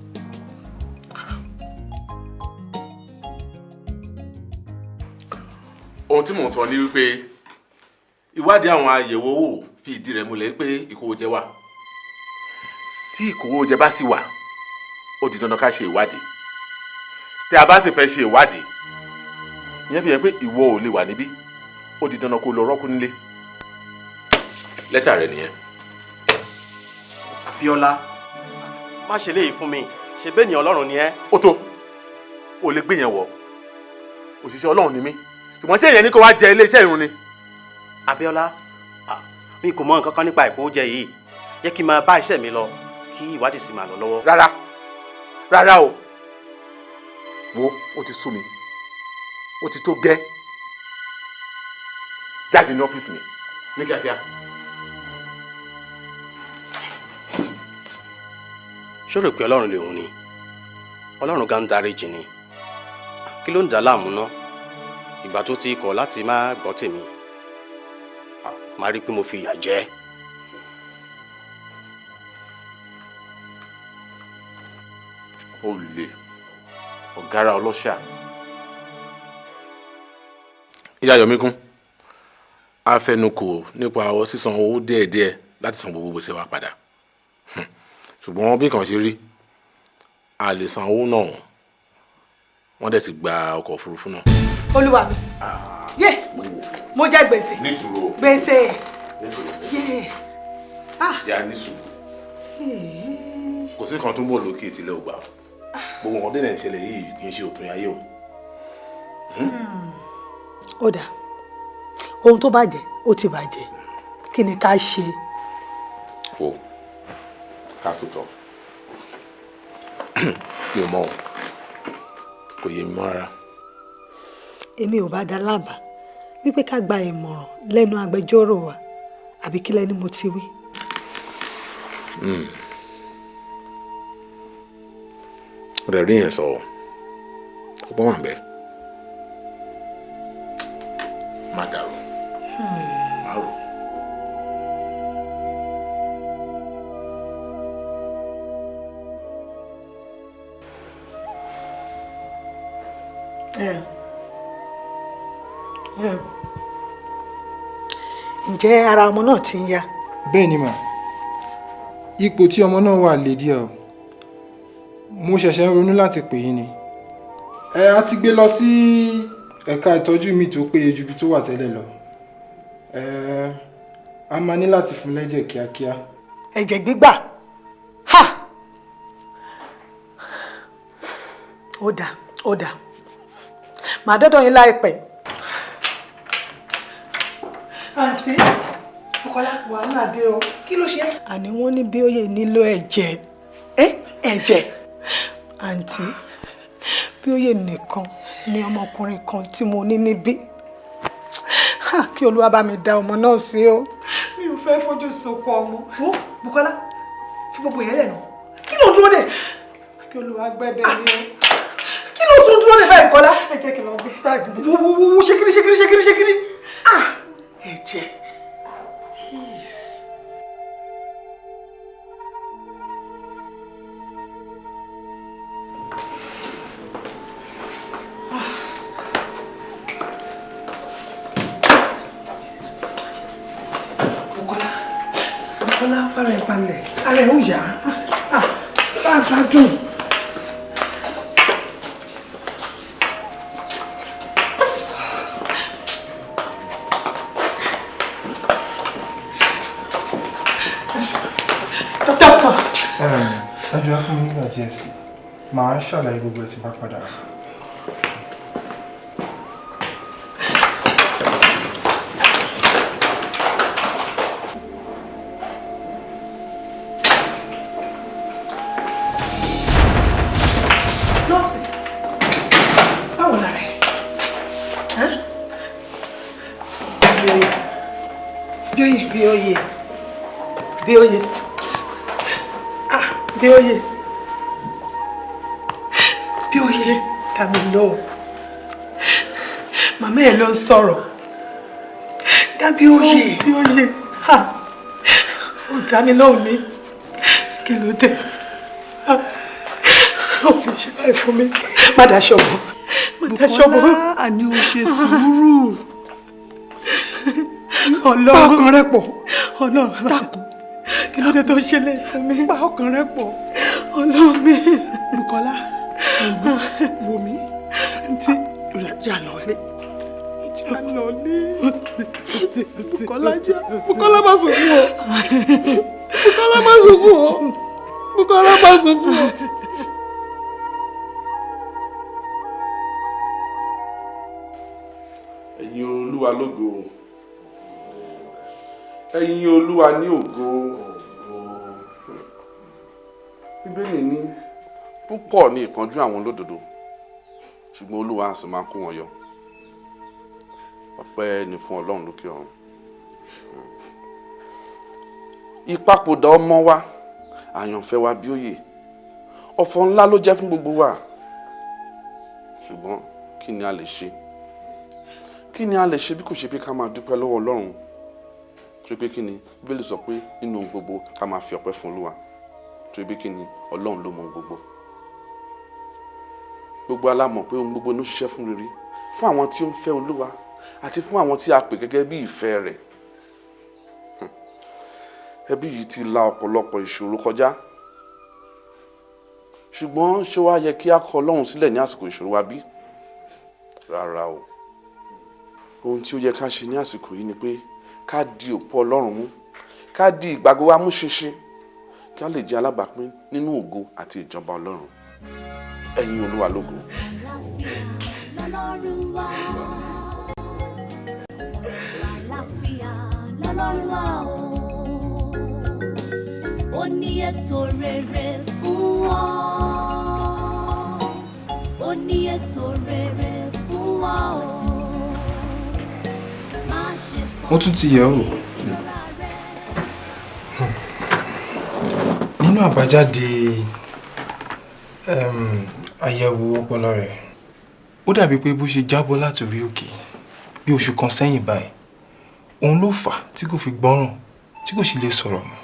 ohun tí mò ń sọ ni wípé ìwádìí àwọn àyẹ̀wò owó fi ìdí rẹ̀ múlẹ̀ pé ìkówójẹ wà tí ìkówójẹ bá sì wà ó di dandan ká ṣe ìwádìí tí a bá sì fẹ́ ṣe ìwádìí ìyẹn fi hàn pé ìwọ ò lè wà níbí ó di dandan kó lọ rọ́kú nílé lẹ́tà rẹ nìyẹn. Abíọ́lá má ṣe léyìí fún mi ṣe bẹ́ẹ̀ ni Ọlọ́run ni ẹ́. ó tó o lè gbé yẹn wọ òṣìṣẹ́ Ọlọ́run ni mí ṣùgbọ́n ṣé ìyẹn ní kó wá jẹ iléeṣẹ́ ìrun ni. Abíọ́lá mi kò mọ nǹkan kan nípa ìkówójẹ yìí jẹ́ kí n máa bá iṣẹ́ mi lọ kí ìwádìí sì máa lọ lọ́wọ́. rárá rárá o. Wo ó ti sú mi. Ó ti tó gẹ́. Jáde ní ọ́fíìsì mi. Ní kíákíá. ṣó rò pé Ọlọ́run lè hùn ni? Ọlọ́run gan dáríjì ni. Kí ló ń dà láàmú ná? Ìgbà tó ti kọ̀ láti má gbọ́ tèmi. Máa rí i pé mo fi ìyà jẹ. Olè ọ̀gára ọlọ́ṣà. ìyá yọmíkún a fẹnukò nípa ọwọ́ sísan owó díẹ̀díẹ̀ láti san gbogbo gbèsè wa padà. Hmm. ṣùgbọ́n bí kan ṣe rí a lè san owó náà. Wọ́n dẹ̀ ti gba ọkọ̀ òfurufú náà. olúwa mi. Yé mo jẹ gbèsè. Gbèsè. Yé. Ìyá nísùúrù kò sí kan tó ń bọ̀ lókè ìtìlẹ̀ ògbà gbogbo nǹkan dẹ́nà ìṣẹ̀lẹ̀ yìí kì í ṣe òpin ayé o. ó dà ohun tó bàjẹ́ ó ti bàjẹ́ kí ni ká ṣe o ká sòtọ́ mi ò mọ̀ o kò yé mi mọ́ rárá. èmi ò bá dá lábàá wípé ká gba ìmọ̀ràn lẹ́nu agbẹjọ́rò wa àbí kí lẹ́ni mo ti wí. Hmm. Ó dẹ̀ rí yẹn sọ ọgbọ́n wà bẹ́ẹ̀ má dàrú. Má rò. Ǹjẹ́ ara ọmọ náà ti ń yá? Bẹ́ẹ̀ ni mà. Ipò tí ọmọ náà wà lè díẹ̀ o mo ṣẹ̀ṣẹ̀ ń ronú láti pè yín ni. Ẹ á ti gbé lọ sí ẹ̀ka ìtọ́jú mi tó péye ju ibi tó wà tẹ́lẹ̀ lọ. Ẹ a máa ní láti fún lẹ́jẹ̀ kíákíá. Ẹ̀jẹ̀ gbígbà. Ha! Ó dà ó dà. Màá dọ́dọ̀ yín láìpẹ́. àǹtí Bùkọ́lá wàhálà dé o. Kí ló ṣe. àní wọ́n ní bí òye nílò ẹ̀jẹ̀. Ẹ̀jẹ̀ àǹtí bí òye nìkan ni ọmọkùnrin kan tí mo ní níbí kí olúwa bá mi dá ọmọ náà sí o mi ò fẹ́ fojú sunkún ọmọ. ó Bùkọ́lá fi gbogbo yẹn lẹ̀ nà kí ló ń dúró dè. kí olúwa gbẹ́bẹ̀ ni o. kí ló tún dúró dè báyìí Bùkọ́lá. ẹ jẹ́ kí n lọ gbé táàgì mi. wo wo wo ṣekiri ṣekiri ṣekiri ṣekiri. ah ẹ̀jẹ̀. Bùkọ́lá màá ṣàlàyé gbogbo ẹ̀ tí bá padà sọ̀rọ̀ dàbí oyè bí oyè ah ó dàmí lọ́wọ́ ní kí ló dé ó lè ṣe báyìí fún mi má daṣọ bò má daṣọ bò. Bùkọ́lá àní o ṣe sùúrù. Ọlọ́run Pa ọkàn rẹ pọ̀. Ọlọ́run dákun kí ló dé tó ṣẹlẹ̀ fún mi. Pa ọkàn rẹ pọ̀. Ọlọ́run mi. Bùkọ́lá wò mí. Ntí jà lọ́lé. jà lọ́lé. Bùkọ́lá jà Bùkọ́lá má sunkún o. Bùkọ́lá má sunkún o. Bùkọ́lá má sunkún o. ẹ̀yin olúwa lógo ẹ̀yin olúwa ní ògo bíbélì ní púpọ̀ ní ìpọ́njú àwọn olódodo ṣùgbọ́n olúwa á sì máa kó wọn yọ ọpẹ́ ni fún ọlọ́run lókè ọ̀run. Ìpapòdà ọmọ wa àyànfẹ́ wa bí òye. Ọ̀fọ̀ ńlá ló jẹ́ fún gbogbo wa. Ṣùgbọ́n kí ni a lè ṣe? Kí ni a lè ṣe bí kò ṣe pé ká máa dúpẹ́ lọ́wọ́ ọlọ́run? Torí pé kí ni bíbélì sọ pé nínú ohun gbogbo ká máa fi ọpẹ́ fún olúwa. Torí pé kí ni ọlọ́run ló mọ gbogbo. Gbogbo alámọ̀ pé ohun gbogbo ló ṣiṣẹ́ fún rere. Fún àwọn tí ó ń fẹ́ olúwa àti fún àwọn tí a pè gẹ́gẹ́ bí ìfẹ́ rẹ̀ Hmm. ẹbí yìí ti la ọ̀pọ̀lọpọ̀ ìṣòro kọjá ṣùgbọ́n ṣé wàá yẹ kí a kọ ọlọ́run sílẹ̀ ní àsìkò ìṣòro wa bí rárá o ohun tí ó yẹ ká ṣe ní àsìkò yìí ni pé ká di òpó ọlọ́run mú ká di ìgbàgbọ́ wa mú ṣinṣin kí a lè jẹ́ alábàápín nínú ògo àti ìjọba ọlọ́run ẹ̀yin olúwa lógo. lọ́lọ́run wá. Ètò rere fún ọ. ó ní ètò rere fún ọ o. má ṣe mo tún ti yẹ̀ wò nínú àbájáde àyẹ̀wò ọpọlọ rẹ̀ ó dàbí pé bó ṣe jábọ́ láti orí òkè bí oṣù kan sẹ́yìn báyìí òun ló fà tí kò fi gbọ́ràn tí kò sì lè sọ̀rọ̀ mọ́.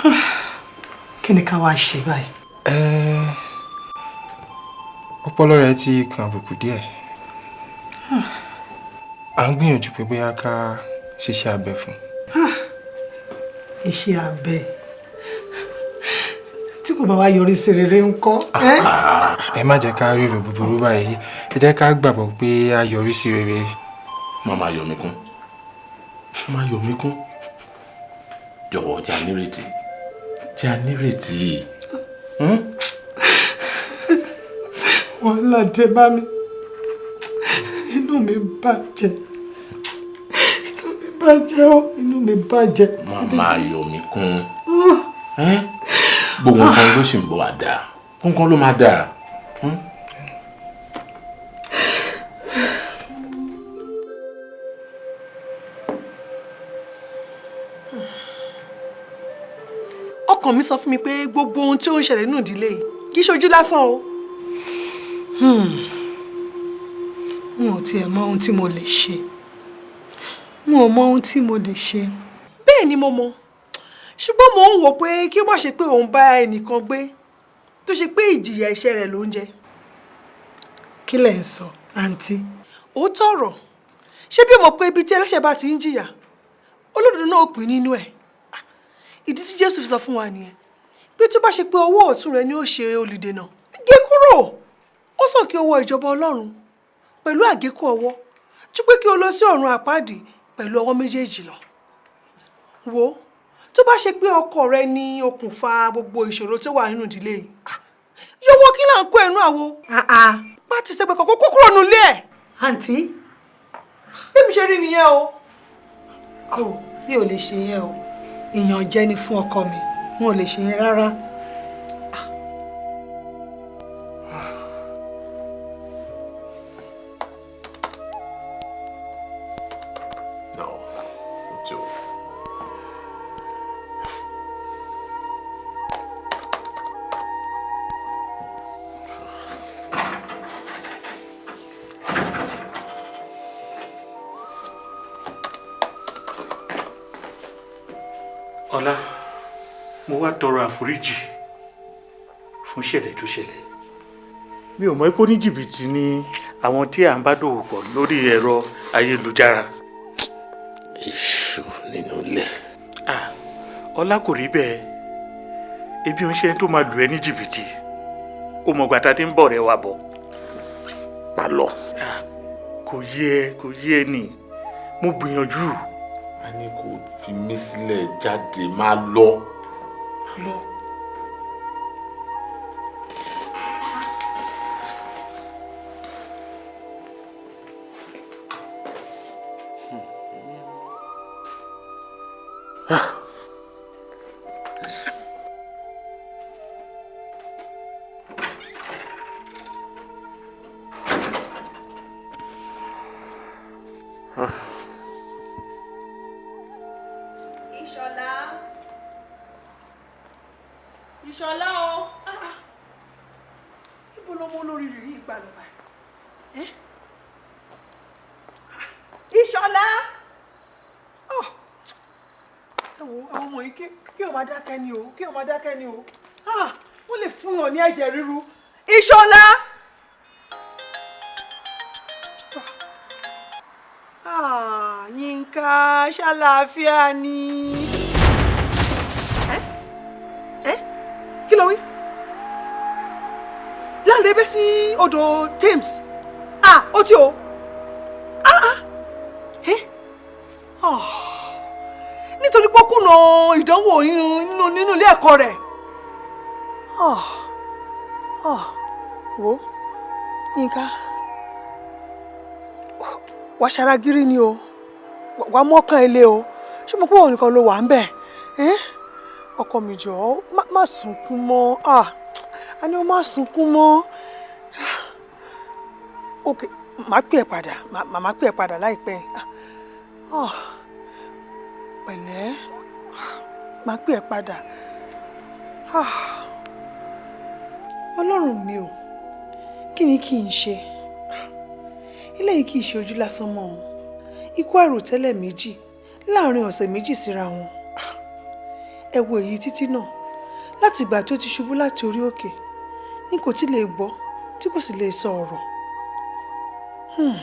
(sighs) kí ni ká wá ṣe báyìí. Ọpọlọ rẹ̀ ti kan àbùkù díẹ̀ (sighs) à ń gbìyànjú pé bóyá ká ṣiṣẹ́ abẹ fún un. iṣẹ́ abẹ tí kò bá wá yọrí sí rere ńkọ́. ẹ́? ẹ má jẹ́ ká ríro búburú báyìí ẹ jẹ́ ká gbàgbọ́ pé a yọrí sí rere. má máa yọ mí kún má máa yọ mí kún jọ̀wọ́ jẹ́ ànírètí jẹ́ ànírètí. Hmm? wàhálà dé bá mi inú mi bàjẹ́ inú mi bàjẹ́ ó inú mi bàjẹ́. má máa yọ mí kún Ẹ́? gbogbo nǹkan ló sì ń bọ̀ wá dáa gbogbo nǹkan ló máa dáa. Ọkàn mi sọ fún mi pé gbogbo ohun tí ó ń ṣẹlẹ̀ nínú ìdílé yìí kì í ṣojú lásán o. n ò tiẹ̀ mọ ohun tí mo lè ṣe n ò mọ ohun tí mo lè ṣe. bẹ́ẹ̀ ni mo mọ ṣùgbọ́n mò ń wò pé kí ó má ṣe pé òun bá ẹnìkan gbé tó ṣe pé ìjìyà iṣẹ́ rẹ̀ ló ń jẹ. kí lẹ̀ ń sọ àǹtí. òótọ́ ọ̀rọ̀ ṣé bí o mọ̀ pé ibi tí ẹlẹ́ṣẹ̀ bá ti ń jìyà olódodo náà pín nínú ẹ̀ ìdí tí jésù fi sọ fún wa nìyẹn. Pé tó bá ṣe pé ọwọ́ ọ̀tún rẹ ni ó ṣe olùdènà gé kúrò. Ó sàn kí o wọ ìjọba ọlọ́run pẹ̀lú àgékù ọwọ́ ju pé kí o lọ sí ọ̀run àpáàdì pẹ̀lú ọwọ́ méjèèjì lọ. Wo tó bá ṣe pé ọkọ rẹ ni okùnfà gbogbo ìṣòro tó wà nínú ìdílé yìí ah, yọwọ́ kí là ń kó ẹnu àwo? Bá ti ṣe pé kọ́kọ́ kó kúrò nílé ẹ̀. àǹtí? Bí mi ṣe rí nìyẹn o. mi ò lè ṣe yẹn o ìyànjẹ ni fún ọkọ mi wọn ò lè ṣe yẹn rárá. Àforíjì fún ìṣẹ̀lẹ̀ tó ṣẹlẹ̀ mi ò mọ̀ pé ní jìbìtì ni àwọn tí à ń bá dòwò pọ̀ lórí ẹ̀rọ ayélujára. èṣù nínú ilé. Ah, ọlá kò rí bẹ́ẹ̀ ebi ń ṣe tó máa lù ẹ́ ní jìbìtì ó mọ̀ gbàtà tí ń bọ̀ rẹ̀ wá bọ̀. má lọ. Ah, kò yé ẹ kò yé ẹ nì mo gbìyànjú. a ní kó fi mí sílẹ̀ jáde má lọ. má lọ. Ṣàlàáfíà ni. Ẹ́ ẹ́ kí ló wí? Láńre bẹ́ sí odò Thames. Ah, ó tí o. Ah, ah. Ẹ́ ah. Nítorí pé ó kùnà ìdánwò nínú nínú ilé ẹ̀kọ́ rẹ̀. Ah, ah. Wo Yínká wà á ṣaragírí ni o wà á mọ́kàn ilé o. Ṣé mo pé òun nìkan ló wà ń bẹ̀? Ọkọ mi jọ̀ọ́ má- sunkún mọ́. A ní o má sunkún mọ́. Ok màá pè ẹ́ padà màá pè ẹ́ padà láìpẹ́ pẹ̀lẹ́. Màá pè ẹ́ padà. Ọlọ́run mi o kí ni kí n ṣe? Eléyìí kì í ṣe ojú lásán mọ́ o ikú àròtẹ́lẹ̀ méjì láàárín ọ̀sẹ̀ méjì síra wọn. Ẹ wo èyí títí náà. Láti ìgbà tó ti ṣubú láti orí òkè ní kò tí lè gbọ́ tí kò sì lè sọ ọ̀rọ̀. Hmm.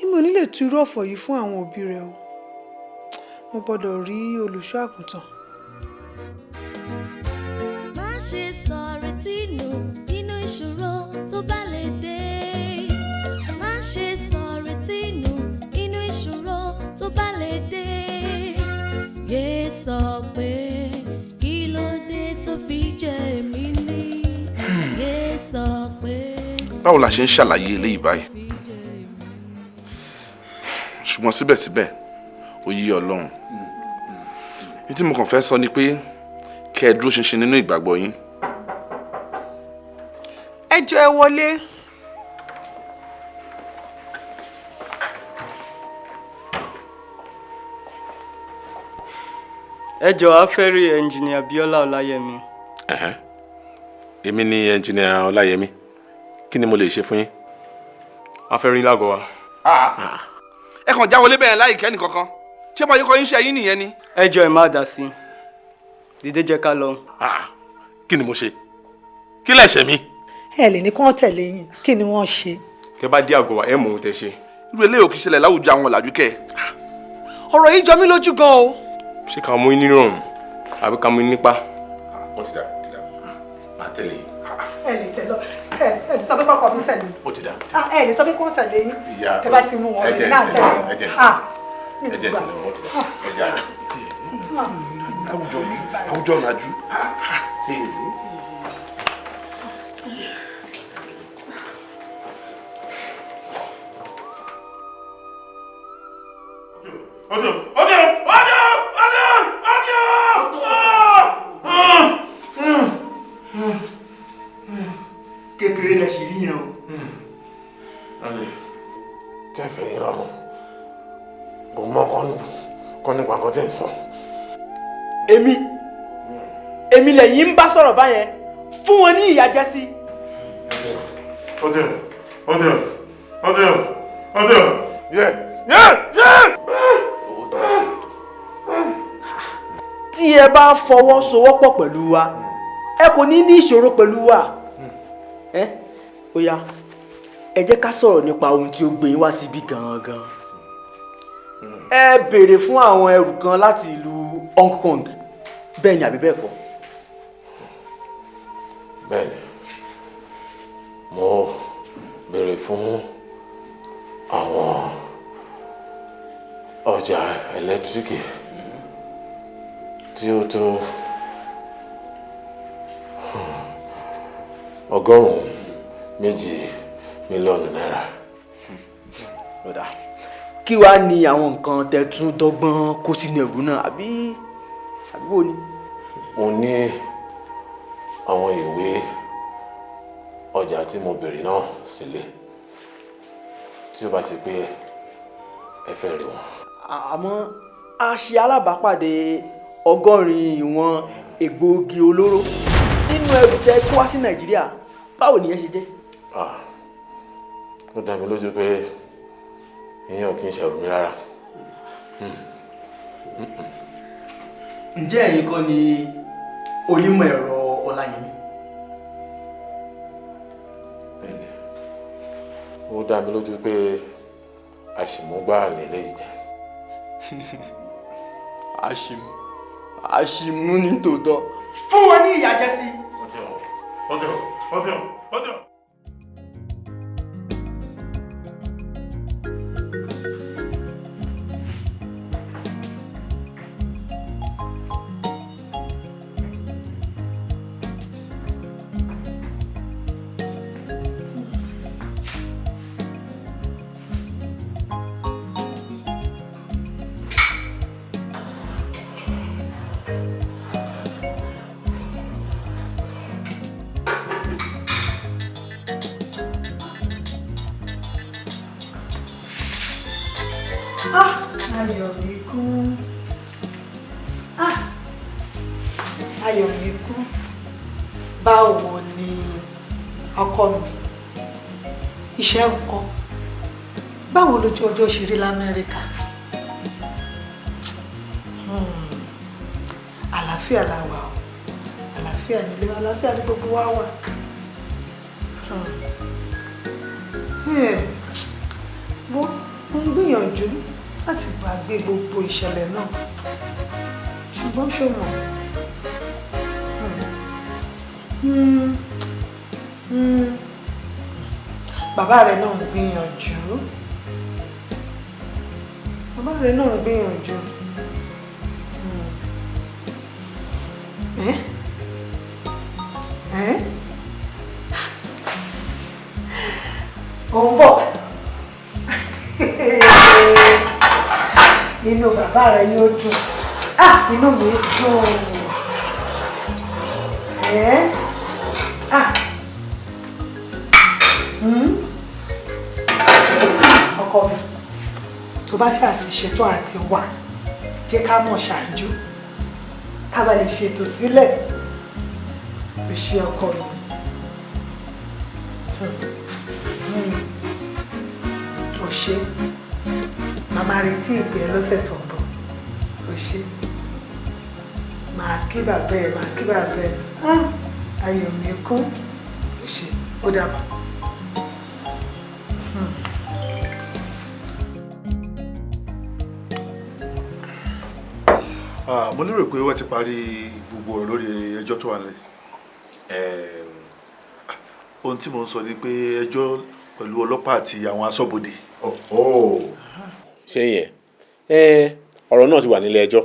èmi ò ní lè tu irú ọ̀fọ̀ yìí fún àwọn òbí rẹ o. Mo gbọ́dọ̀ rí olùṣọ́ àgùntàn. Má ṣe ìṣòro tó bá lè dé. má ṣe ìṣòro tó bá lè dé. yé sọ pé kí ló dé tó fi jẹ́ èmi ní. yé sọ pé. báwo la ṣe ń ṣàlàyé eléyìí báyìí ṣùgbọ́n síbẹ̀síbẹ̀ ó yí ọlọ́run ní tí mo kàn fẹ́ sọ ni pé kẹ́ ẹ dúró ṣinṣin nínú ìgbàgbọ́ yín ẹ jọ ẹ wọlé ẹ jọ̀ọ́ a fẹ́ rí ẹnjìnìà Bíọ́lá Ọláyẹmí. Èmi ni ẹnjìnìà ọláyẹmí kí ni mo lè ṣe fún yín. a fẹ́ rí lágọ̀ọ́ wa. ẹ kàn já wọlé bẹ́ẹ̀ láì kẹ́ni kankan ṣé mo yẹ kọ́ yín ṣe yín nìyẹn ni. ẹ jọ̀ọ́ ẹ má dá sí i dìde jẹ́ ká lọ. kí ni mo ṣe kí lẹ̀ṣẹ̀ mi. ẹ lè ní kí wọ́n tẹ̀lé yín kí ni wọ́n ṣe. tẹ bá dé àgọ́ wa ẹ mọ̀ ohun tẹ ṣe. irú eléyìí ò kì í ṣẹlẹ̀ láwùjọ àwọn ọ̀làjú kẹ́ ọ̀rọ̀ yìí jọ mí lójú gan o ṣé ká mú yín nírọ̀rùn àbí ká mú nípa. ó ti dà ó ti dà máa tẹ̀lé yín. ẹ lè tẹ̀lé ẹ ẹ sọ pé kọ́kọ́ mi tẹ̀lé ó ti dà. Ah, ẹ lè sọ pé wọ́n tẹ̀lé yín ìyá tẹ bá ti mú wọn ẹ náà ẹ tẹ̀lé ẹ jẹ́ Ah, ẹ jẹ́ tẹ̀lé wọn ó ti dà ẹ jẹ́ àná. àwùjọ àwùjọ ọ̀làjú. Ọjọ́ ọjọ́ ọjọ́ ọjọ́ kékeré lẹ sì rí yẹn o. alẹ́ tẹ́fẹ̀ yín rọrùn kò mọ kọ́ nípa nǹkan tí ń sọ. èmi èmi lẹ́yìn ń bá sọ̀rọ̀ báyẹn fún wọn ní ìyàjẹ́ sí. ọjọ́ ọjọ́ ọjọ́ ọjọ́ yẹ yẹ yẹ. tí ẹ bá fọwọ́sowọ́pọ̀ pẹ̀lú wa ẹ kò ní ní ìṣòro pẹ̀lú wa ẹ ó yá ẹ jẹ́ ká sọ̀rọ̀ nípa ohun tí ó gbé yín wá síbí gangan. Ẹ béèrè fún àwọn ẹrù kan láti ìlú Hong Kong. Bẹ́ẹ̀ ni àbí bẹ́ẹ̀ kọ́. bẹ́ẹ̀ni mo béèrè fún àwọn ọjà ẹlẹ́tíríkì tí ó tó ọgọ́rùn-ún méjì mílíọ̀nù náírà. Kí wàá ní àwọn nǹkan tẹ̀tún dọ́gbọ́n kó sínú ẹrù náà àbí àbí wo ni. mo ní àwọn ìwé ọjà tí mo béèrè náà sílé tí ó bá ti pé ẹ fẹ́ rí wọn. àmọ́ a ṣe alábàápàdé ọgọ́rin ìwọ̀n egbòogi olóró nínú ẹrù tẹ kó wá sí nàìjíríà báwo nìyẹn ṣe jẹ. ó dá mi lójú pé ìyẹn ò kí ń mi rárá. ǹjẹ́ ẹ̀yin kọ́ ni onímọ̀ ẹ̀rọ ọláyẹmí. bẹ́ẹ̀ni ó dá mi lójú pé àṣìmúgbà nílé ìjẹ. (laughs) àṣìmú àṣìmú ní tòótọ́ fún wọn ní ìyàjẹsí. hàn wọ́n ti hàn wọ́n ti Ọjọ́ ṣe rí l'Amẹ́ríkà? Hmm, Àlàáfíà la wà o. Àlàáfíà nílé wa, àlàáfíà ní gbogbo wa wà. Hmm. Hmm. Mo ń gbìyànjú láti gbàgbé gbogbo ìṣẹ̀lẹ̀ náà ṣùgbọ́n ṣó mọ̀ bàbá rẹ̀ náà ń gbìyànjú rẹ̀ náà gbìyànjú. Hmm. ẹ́ ẹ́ ó ń bọ̀. (laughs) Inú bàbá rẹ yóò dùn. Ah inú mi dùn. Ẹ tó bá ṣáà ti ṣetán àti wà jẹ́ ká mọ̀ ṣáájú. Ká bá lè ṣètò sílẹ̀. Lè ṣe ọkọ mi. Ó ṣe màmá retí ìpè ẹ lọ́sẹ̀ tó ń bọ̀. Ó ṣe màá kí bàbá ẹ màá kí bàbá ẹ. Ah, ayọ̀ mi kún ó ṣe ó dàbọ̀. Mo lérò pé wọ́n ti parí gbogbo ọ̀rọ̀ lórí ẹjọ́ tó wà nílẹ̀. ohun tí mo ń sọ ni pé ẹjọ́ pẹ̀lú ọlọ́pàá àti àwọn aṣọ́bodè. ṣé yẹn ẹ ọ̀rọ̀ náà ti wà nílé ẹjọ́.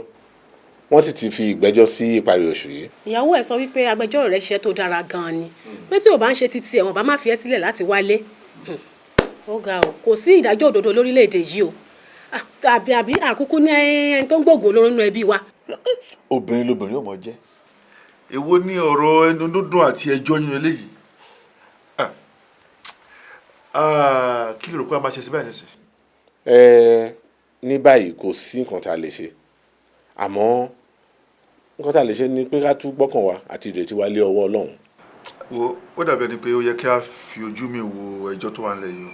Wọ́n sì ti fi ìgbẹ́jọ́ sí ìparí oṣù yìí. ìyàwó ẹ̀ sọ wípé agbẹjọ́rò rẹ̀ ṣiṣẹ́ tó dára gan-an ni. Pé tí ò bá ń ṣe títí ẹ̀ wọ́n bá má fi ẹ́ sílẹ̀ láti wálé. Ó ga o. Kò sí ìdájọ́ òdodo lórílẹ̀‐èdè yìí o. Ah, àbí àbí àkúkú ní ẹni tó ń gbòògùn olóró nínú ẹbí wa. obìnrin lobìnrin ò mọ jẹ́. èwo ní ọ̀rọ̀ ẹnu dúndùn àti ẹjọ́ nínú eléyìí Ah. Ah, kí ló rò pé a máa ṣe sí báyìí nísìnyí. ẹ ní báyìí kò sí nǹkan tá a lè ṣe àmọ́ nǹkan tá a lè ṣe ni pé ká tún gbọ́kàn wa àti ìrètí wa lé ọwọ́ ọlọ́run. wo ó dàbí ẹni pé ó yẹ kí a fi ojú mi wo ẹjọ́ tó wà nílẹ̀ yìí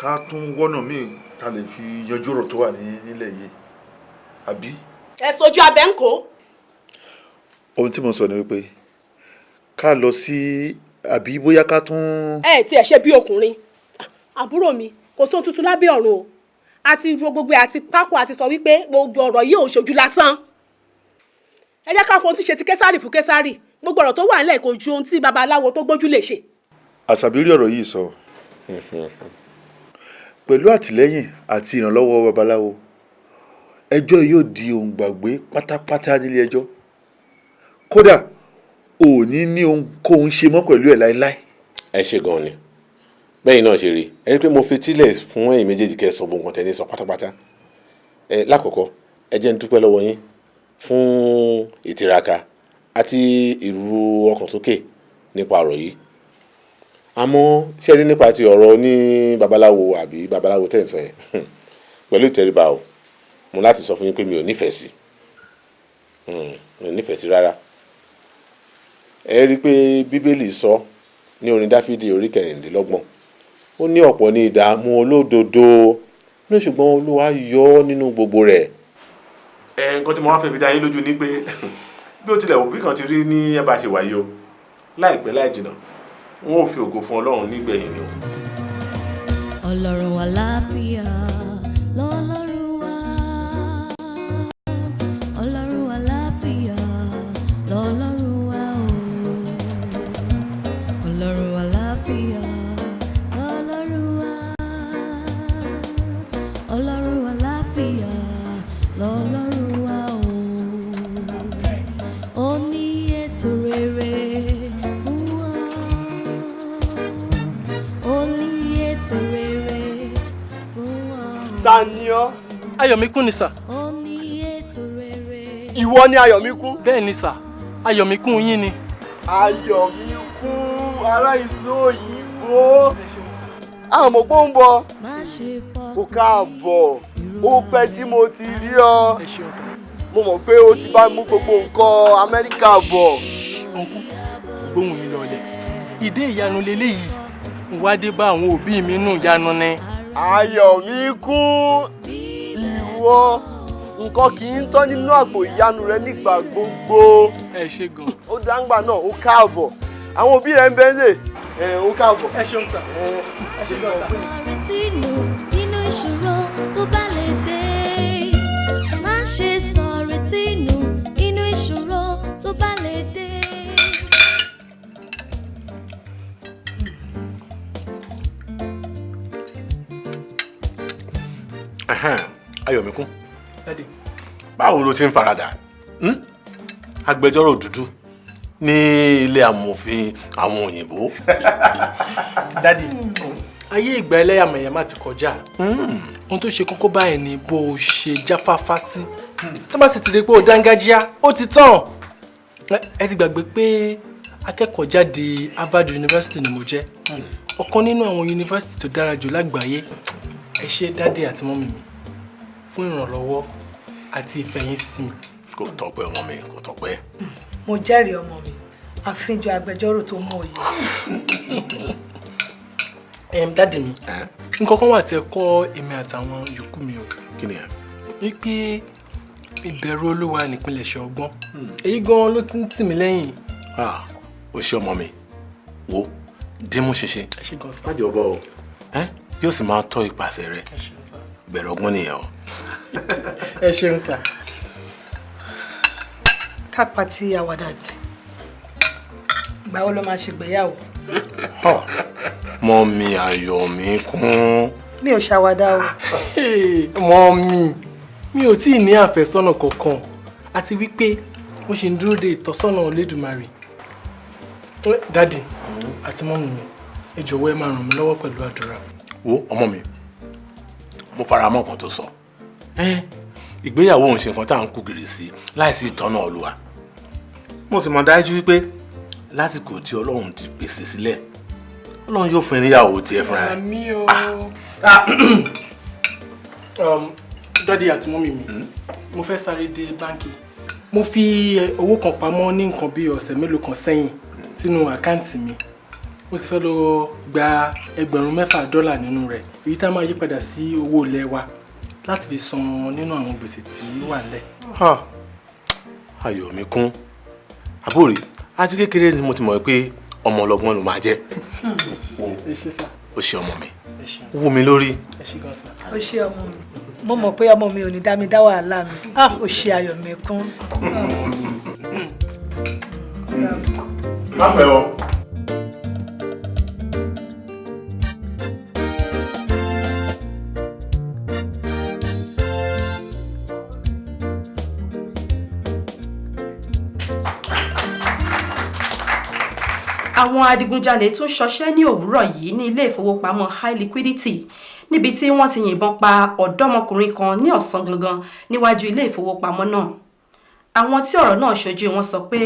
ká tún wọ́nà míì ká lè fi yanjú ọ̀rọ̀ tó wà ní- nílẹ̀ yìí àbí. ẹ sojú abẹ ń kó. ohun tí mo sọ ni wípé ká lọ sí àbí bóyá ká tún. ẹ tí ẹ ṣe bí ọkùnrin àbúrò mi kò sóhun tuntun lábẹ́ ọ̀run o àti ro gbogbo àti pákó àti sọ wípé gbogbo ọ̀rọ̀ yìí ò ń ṣojú lásán ẹ jẹ́ ká fohun tí ṣe ti késàrì fún késàrì gbogbo ọ̀rọ̀ tó wà nílẹ̀ kò ju ohun tí babaláwo tó gbójú lè ṣe. àṣàbí rí ọ̀rọ̀ yìí sọ (laughs) pẹ̀lú àtìlẹ́yìn àti ìrànlọ́wọ́ babaláwo ẹjọ́ yóò di ohun gbàgbé pátápátá nílé ẹjọ́. Kódà ò ní ohunkóhun ṣe mọ́ pẹ̀lú ẹ̀ láéláé. ẹ ṣe gan ni. Bẹ́ẹ̀ náà ṣe rí ẹ rí i pé mo fetílẹ̀ fún ẹ̀yin méjèèjì kẹ́ ẹ sọ gbogbo nǹkan tẹ́ ní sọ pátápátá. Ẹ lákọ̀ọ́kọ́ ẹ jẹ́ n dúpẹ́ lọ́wọ́ yín fún ìtiraka àti ìrú ọkàn sókè nípa ọ̀rọ̀ yìí àmọ́ ṣé ẹ rí nípa ti ọ̀rọ̀ ní babaláwo àbí babaláwo tẹ̀ ń sọ yẹn? Pẹ̀lú ìtẹríba o. Mo láti sọ fún yín pé mi ò nífẹ̀ẹ́ sí. Hmm, mi ò nífẹ̀ẹ́ sí rárá. Ẹ rí i pé bíbélì sọ ní orin dáfídì orí kẹrìndínlọ́gbọ̀n. Ó ní ọ̀pọ̀ ní ìdààmú olódodo ní ṣùgbọ́n olúwa yọ ọ́ nínú gbogbo rẹ̀. ẹ nǹkan tí mo wá fẹ́ fi dá yín lójú ni pé (laughs) bí ó tilẹ̀ òbí kan ti rí ní ẹ bá ṣe wáyé o. Láìpẹ́ láì jìnnà n ó fi ògo fún ọlọ́run nígbẹ̀yìn ni o. ọlọ́run àlàáfíà lọ́lọ́run ayọ̀míkún ni sà. ìwọ ni ayọ̀míkún. bẹ́ẹ̀ ni sà ayọ̀míkún yín ni. ayọ̀míkún ará ìlú òyìnbó. pọ́ ń bọ̀. o káàbọ̀ ó pẹ́ tí mo ti rí ọ. mo mọ̀ pé o ti bá mú gbogbo nǹkan amẹ́ríkà bọ̀. gbóhùn yín lọlẹ̀ ìdé ìyanu leléyìí ìwádìí bá àwọn òbí mi nù yanu ni. ayọ̀míkún ìwọ nǹkan kì í tán nínú àpò ìyanu rẹ nígbà gbogbo. ẹ ṣe gan. ó dáńgbà náà ó káàbọ̀ àwọn òbí rẹ ń bẹ lè ó káàbọ̀. ẹ ṣeun sà. ẹ ṣe gan sí. retí nù nínú ìṣòro tó bá lè dé má ṣe sọ retí nù nínú ìṣòro tó bá lè dé. Ẹhẹ́n, Ayọ̀míkún Daddy. báwo ló ti ń faradà? Hmm? agbẹjọ́rò dúdú ní ilé amòfin àwọn òyìnbó. (laughs) dádì ayé ìgbà ẹlẹ́yàmẹ̀yà má ti kọjá. Ohun tó ṣe kókó báyìí ni bó o ṣe jáfáfá sí. Tó bá sì ti rí pé o dángájíá ó ti tán. Ẹ- ẹ ti gbàgbé pé akẹ́kọ̀ọ́ jáde Harvard University ni mo jẹ́. Ọ̀kan nínú àwọn yunifásitì tó dára jù lágbàáyé. Ẹ ṣé dádì àti mọ́mì mi fún ìrànlọ́wọ́ àti ìfẹ̀yìntì mi. kò tọ́pẹ́ ọmọ mi kò tọ́pẹ́. mo jẹ́rìí ọmọ mi àfihàn agbẹjọ́rò tó mú òye. Em, dádì mi nǹkan kan wà tí ẹ kọ́ èmi àtàwọn yòókù mi o. kí ni ẹ. wípé ìbẹ̀rù olúwa nípìnlẹ̀ṣẹ̀ ọgbọ́n èyí gan ló ti ń tì mí lẹ́yìn. Ah, o ṣe ọmọ mi wo dímú ṣinṣin ẹ ṣe gan sa. má jọ bọ o yóò sì máa tọ́ ipasẹ̀ rẹ bẹ̀rẹ̀ ọgbọ́n nìyẹn o. (laughs) ẹ ṣeun sà. ká pàtí àwàdà tì ìgbà wo ló máa ṣègbéyàwó. mọ mi ayọ̀ mi kún. mi ò ṣàwàdà o. (laughs) mọ mi mi ò tí ì ní àfẹ́sọ́nà kankan àti wípé mo ṣì ń dúró de ìtọ́sọ́nà Olódùmarè. Dádì àti mọ́mì mi ẹ jọ̀wọ́ ẹ máa ràn mí lọ́wọ́ pẹ̀lú àdúrà. wo ọmọ mi mo fara mọ́ nǹkan tó sọ Ẹ́n, ìgbéyàwó òun ṣe nǹkan tá à ń kú gìrì sí láìsí ìtọ́nà olúwa. Mo sì mọ̀ dájú wípé lásìkò tí ọlọ́run ti pèsè sílẹ̀ ọlọ́run yóò fún ẹ níyàwó tiẹ̀ fúnra rẹ̀. Àmì o. (clears throat) Um, dádì àti mọ́mì mi mo fẹ́ sáré dé báńkì. Mo fi eh, owó kan pamọ́ ní nǹkan bí ọ̀sẹ̀ mélòó kan sẹ́yìn sínú àkáǹtì mi. Mo sì fẹ́ lọ gba ẹgbẹ̀rún mẹ́fà dọ́là nínú rẹ̀ èyí tá máa yí padà sí owó ilé wa láti fi san nínú àwọn gbèsè tí ó wà nílẹ̀. Ha, ayọ̀ mi kún. Àbúrò àti kékeré ni mo ti mọ̀ pé ọmọ ọlọ́gbọ́n ló máa jẹ́. Ó ṣe ọmọ mi. Wú mi lórí. Ó ṣe ọmọ mi. Mo mọ̀ pé ọmọ mi ò ní dá mi dá wàhálà mi. Ah ó ṣe ayọ̀ mi kún. má fẹ́ o. àwọn adigunjalè tún ṣọṣẹ́ ní òwúrọ̀ yìí ní ilé ìfowópamọ́ high liquidity níbi tí wọ́n ti yìnbọn pa ọ̀dọ́mọkùnrin kan ní ọ̀sán gangan níwájú ilé ìfowópamọ́ náà. Àwọn tí ọ̀rọ̀ náà ṣojú wọn sọ pé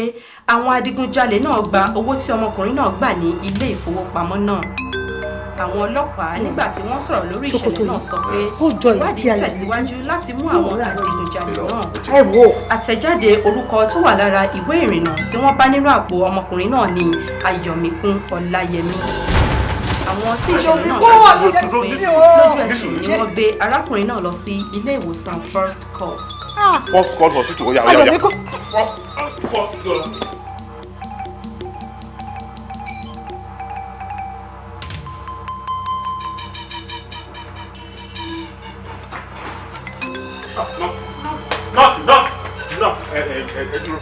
àwọn adigunjalè náà gba owó tí ọmọkùnrin náà gbà ní ilé ìfowópamọ́ náà àwọn ọlọ́pàá nígbà tí wọ́n sọ̀rọ̀ lórí ìṣẹ̀lẹ̀ náà sọ pé ìwádìí yà tẹ̀síwájú láti mú àwọn adigunjalè náà. àtẹ̀jáde orúkọ tó wà lára ìwé ìrìnnà tí wọ́n bá nínú àpò ọmọkùnrin náà ní ayọ̀míkún ọláyẹmí. Àwọn tí ìṣẹ̀lẹ̀ náà ṣàjọyọ̀ sọ pé lójú ẹsẹ̀ ni wọ́n gbé arákùnrin náà lọ sí ilé ìwòsàn first call. first call hospital ó yá ó yá ó yá. Nọ́ọ̀sì nọ́ọ̀sì nọ́ọ̀sì ẹ ẹ ẹ dúró.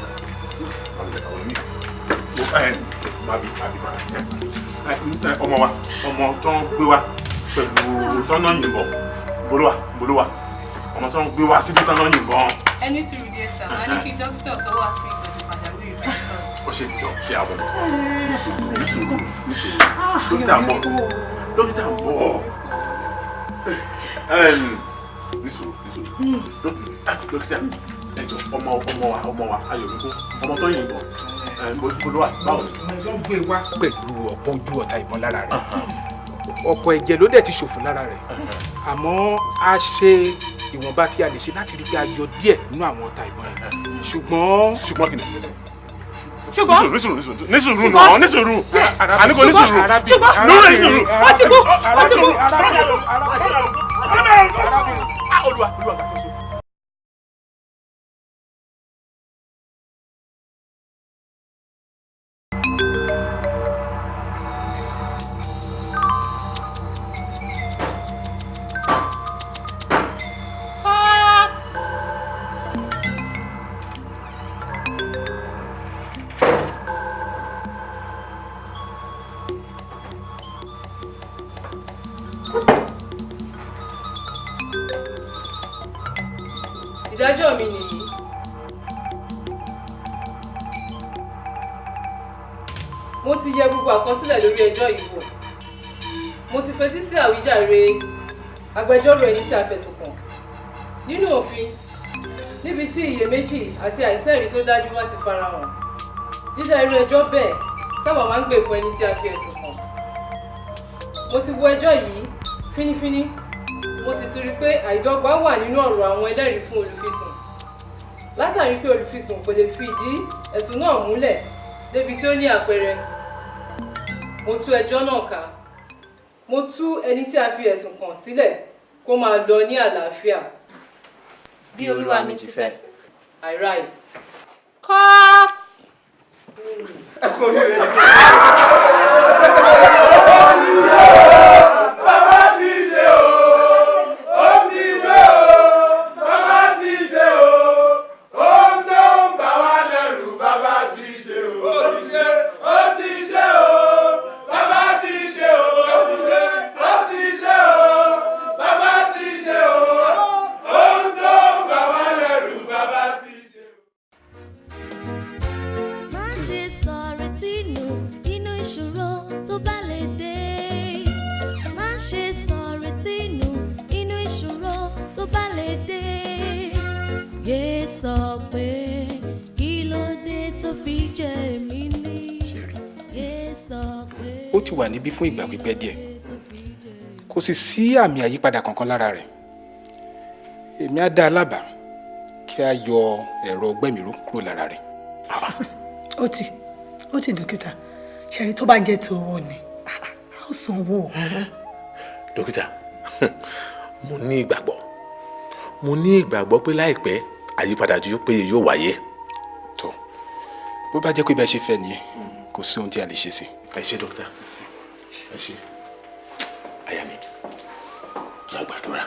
Ọmọ wa ọmọ tó ń gbé wa pẹ̀lú tọ́nà yìnbọn bolówà bolówà ọmọ tó ń gbé wa síbi tọ́nà yìnbọn. ẹni sùúrù díẹ̀ sá máa ní kí dókítà tó wà fún ìtọ́jú pàjáwìrì ó ṣe jọ ṣe àwọn ní sùúrù ní sùúrù ní sùúrù dókítà ń bọ̀ dókítà ń bọ̀ Dókítà- dókítà ẹ jọ ọmọ ọmọ wa ọmọ wa ayọ̀míkún ọmọ tó yìnbọn bolówà báwo ni. pẹ̀lú ọ̀pọ̀ ojú ọ̀tá ìbọn lára rẹ̀ ọ̀pọ̀ ẹ̀jẹ̀ ló dẹ̀ ti ṣòfò lára rẹ̀ àmọ́ a ṣe ìwọ̀nba tí a lè ṣe láti rí pé a yọ díẹ̀ nínú àwọn ọ̀tá ìbọn yẹn ṣùgbọ́n. ṣùgbọ́n ni. ṣùgbọ́n ní sùúrù ní sùúrù ní sùúrù náà ní sùúrù àní kò ní sùúrù ṣùgbọ́n lórí ní sùúrù. ó ti kú ó ti kú. olúwa olúwa ẹjọ́ yìí wò. Mo ti fetí sí àwíjàre agbẹjọ́rò ẹni tí a fẹ̀sùn kàn. Nínú òfin níbi tí iyèméjì àti àìsẹ́ẹ̀rí tó dájú bá ti farahàn dídá irú ẹjọ́ bẹ́ẹ̀ sábà máa ń gbè fún ẹni tí a fi ẹ̀sùn kàn. Mo ti wo ẹjọ́ yìí fínífíní mo sì ti rí i pé àìdọ́gba wà nínú ọ̀rọ̀ àwọn ẹlẹ́rìí fún olùfisùn. Látàrí pé olùfisùn kò lè fi ìdí ẹ̀sùn náà múlẹ̀ débi tí ó ní àpẹẹrẹ mo tú ẹjọ́ náà ká mo tú ẹni tí a fi ẹ̀sùn kàn sílẹ̀ kó máa lọ ní àlàáfíà. Bí Olúwa mi ti fẹ́. I rise. Cut! ẹ kú oríire. (laughs) sọ pé kí ló dé tó fi jẹ mí ní. ó ti wà níbí fún ìgbà pípẹ́ díẹ̀. Kò sì sí àmì àyípadà kankan lára rẹ̀. Èmi á dá a lábàá kí a yọ ẹ̀rọ gbẹ̀míró kúrò lára rẹ̀. ó ti ó ti dókítà. Ṣẹ́ni tó bá jẹ́ ti owó ni? A ó sanwó. dókítà (laughs) mo ní ìgbàgbọ́. Mo ní ìgbàgbọ́ pé láìpẹ́ àyípadà tó péye yóò wáyé. tó bó bá jẹ́ pé bá ṣe fẹ́ nìyẹn kò sí ohun tí a lè ṣe sí. ẹ ṣé dókítà ẹ ṣé àyà mi kí a gbàdúrà.